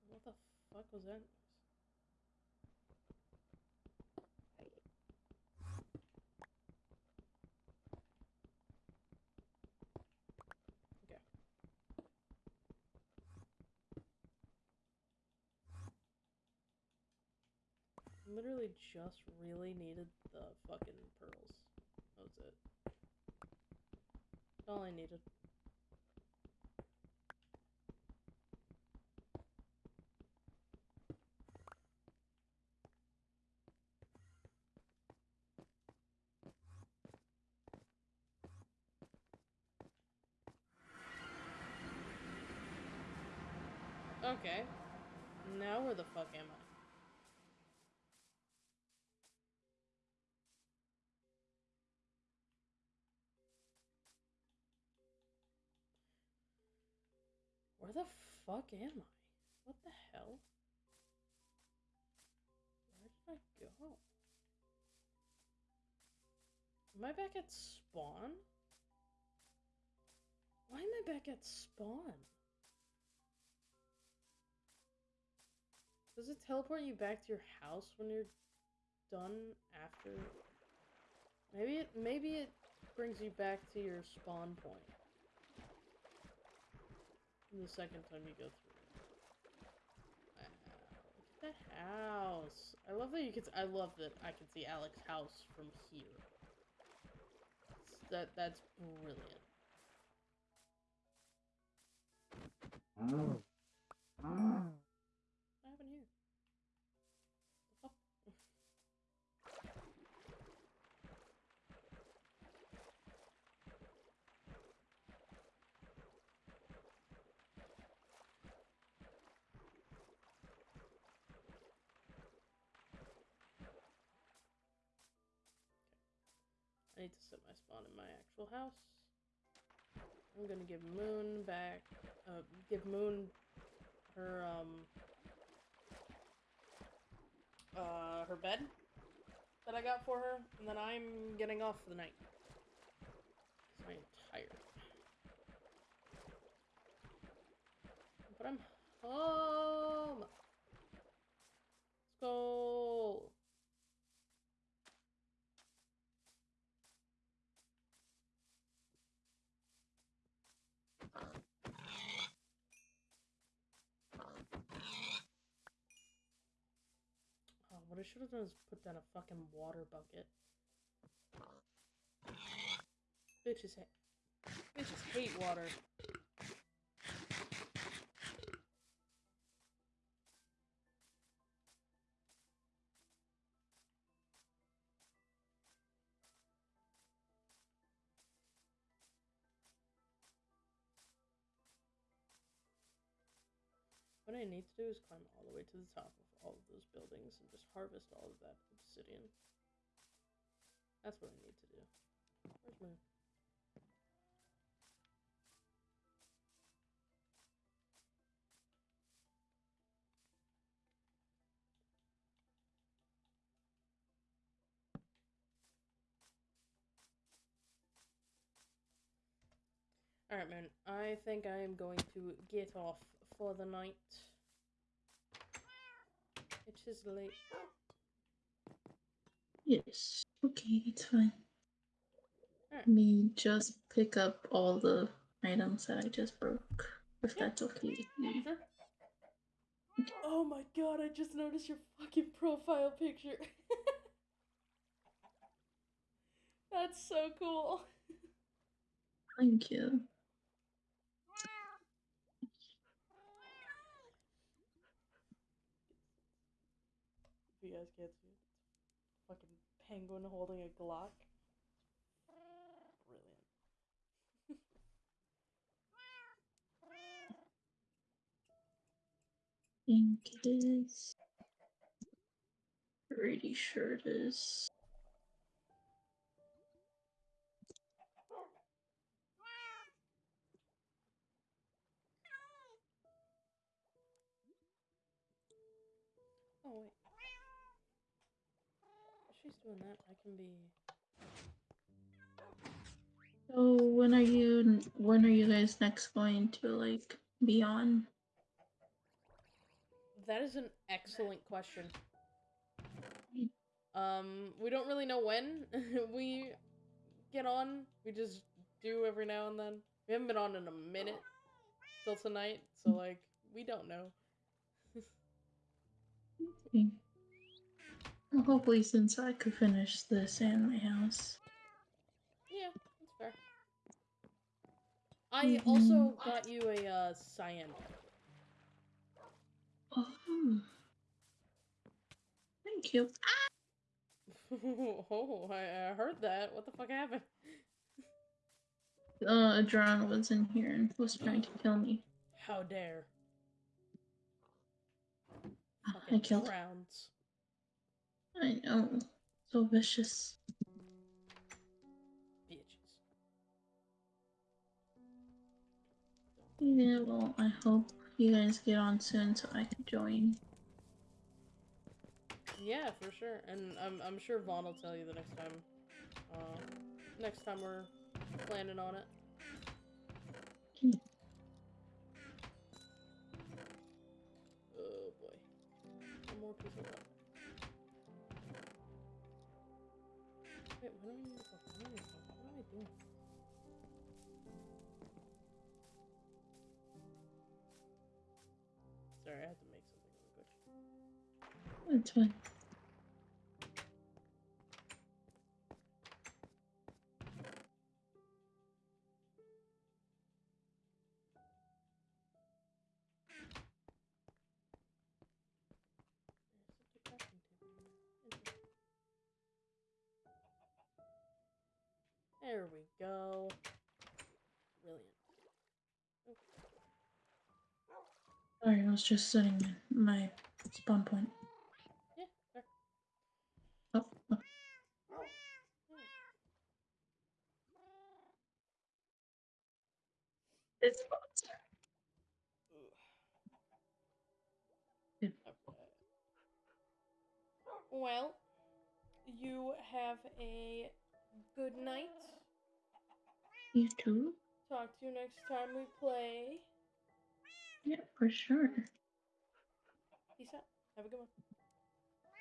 S1: What the fuck was that? Literally just really needed the fucking pearls. That was it. All I needed. Fuck am I? What the hell? Where did I go? Am I back at spawn? Why am I back at spawn? Does it teleport you back to your house when you're done after? Maybe it maybe it brings you back to your spawn point. The second time you go through. Wow, look at that house. I love that you can. I love that I can see Alex's house from here. That's- That that's brilliant. What happened I need to set my spawn in my actual house. I'm gonna give Moon back, uh, give Moon her, um, uh, her bed that I got for her, and then I'm getting off for the night. 'Cause I am tired. But I'm home! Let's go! Oh, what I should have done is put down a fucking water bucket. Bitches hate. Bitches hate water. I need to do is climb all the way to the top of all of those buildings and just harvest all of that obsidian. That's what I need to do. Where's Moon? Alright, man. I think I am going to get off for the night. It is late.
S4: Yes. Okay, it's fine.
S1: Alright.
S4: Let me just pick up all the items that I just broke. If
S1: Yeah.
S4: that's okay with you. Mm-hmm.
S1: Sure. Oh my god, I just noticed your fucking profile picture. [LAUGHS] That's so cool. [LAUGHS]
S4: Thank you.
S1: You guys can't see it, fucking penguin holding a Glock. Brilliant.
S4: think it is. Pretty sure it is.
S1: Doing that, I can be.
S4: So when are you when are you guys next going to like be on?
S1: That is an excellent question. Um, we don't really know when [LAUGHS] we get on. We just do every now and then. We haven't been on in a minute till tonight, so like we don't know. [LAUGHS]
S4: Well, hopefully since I could finish this and my house.
S1: Yeah, that's fair. I
S4: Mhm.
S1: also got you a uh, cyan.
S4: Oh. Thank you. [LAUGHS]
S1: oh, I, I heard that. What the fuck happened?
S4: Uh, a drone was in here and was trying to kill me.
S1: How dare?
S4: I
S1: Fucking
S4: killed.
S1: rounds.
S4: I know. So vicious.
S1: Bitches.
S4: Yeah, well, I hope you guys get on soon so I can join.
S1: Yeah, for sure. And I'm I'm sure Vaughn will tell you the next time. Uh, next time we're planning on it.
S4: Hmm.
S1: Oh boy. One more piece of that. Wait, I? What am I doing? Sorry, I had to make something really quick.
S4: That's fine. Was just setting my spawn point.
S1: Yeah, fair.
S4: Oh, oh. It's Good.
S1: Well, you have a good night.
S4: you too?
S1: Talk to you next time we play.
S4: Yeah, for sure.
S1: Peace out. Have a good one.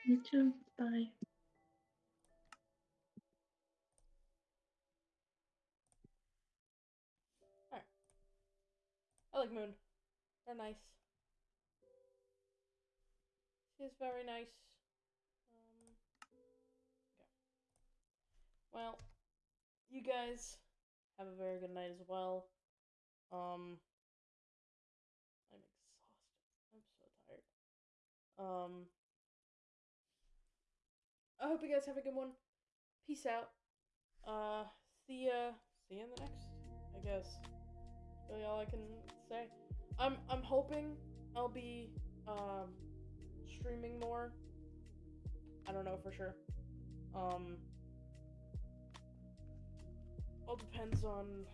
S4: You too. Bye.
S1: I like Moon. They're nice. She's very nice. Um, okay. Well, you guys have a very good night as well. Um, I'm exhausted. I'm so tired. Um, I hope you guys have a good one. Peace out. Uh, see ya. See you in the next. I guess really all I can say. I'm I'm hoping I'll be um streaming more. I don't know for sure. Um all depends on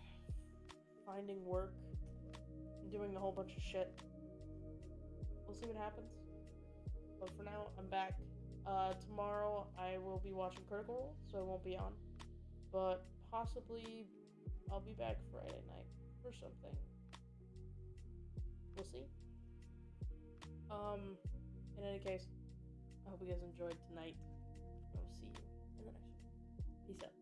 S1: finding work and doing a whole bunch of shit. We'll see what happens. But for now, I'm back. Uh, tomorrow I will be watching Critical Role, so I won't be on. But possibly I'll be back Friday night or something. We'll see. Um, in any case, I hope you guys enjoyed tonight. I will see you in the next one. Peace out.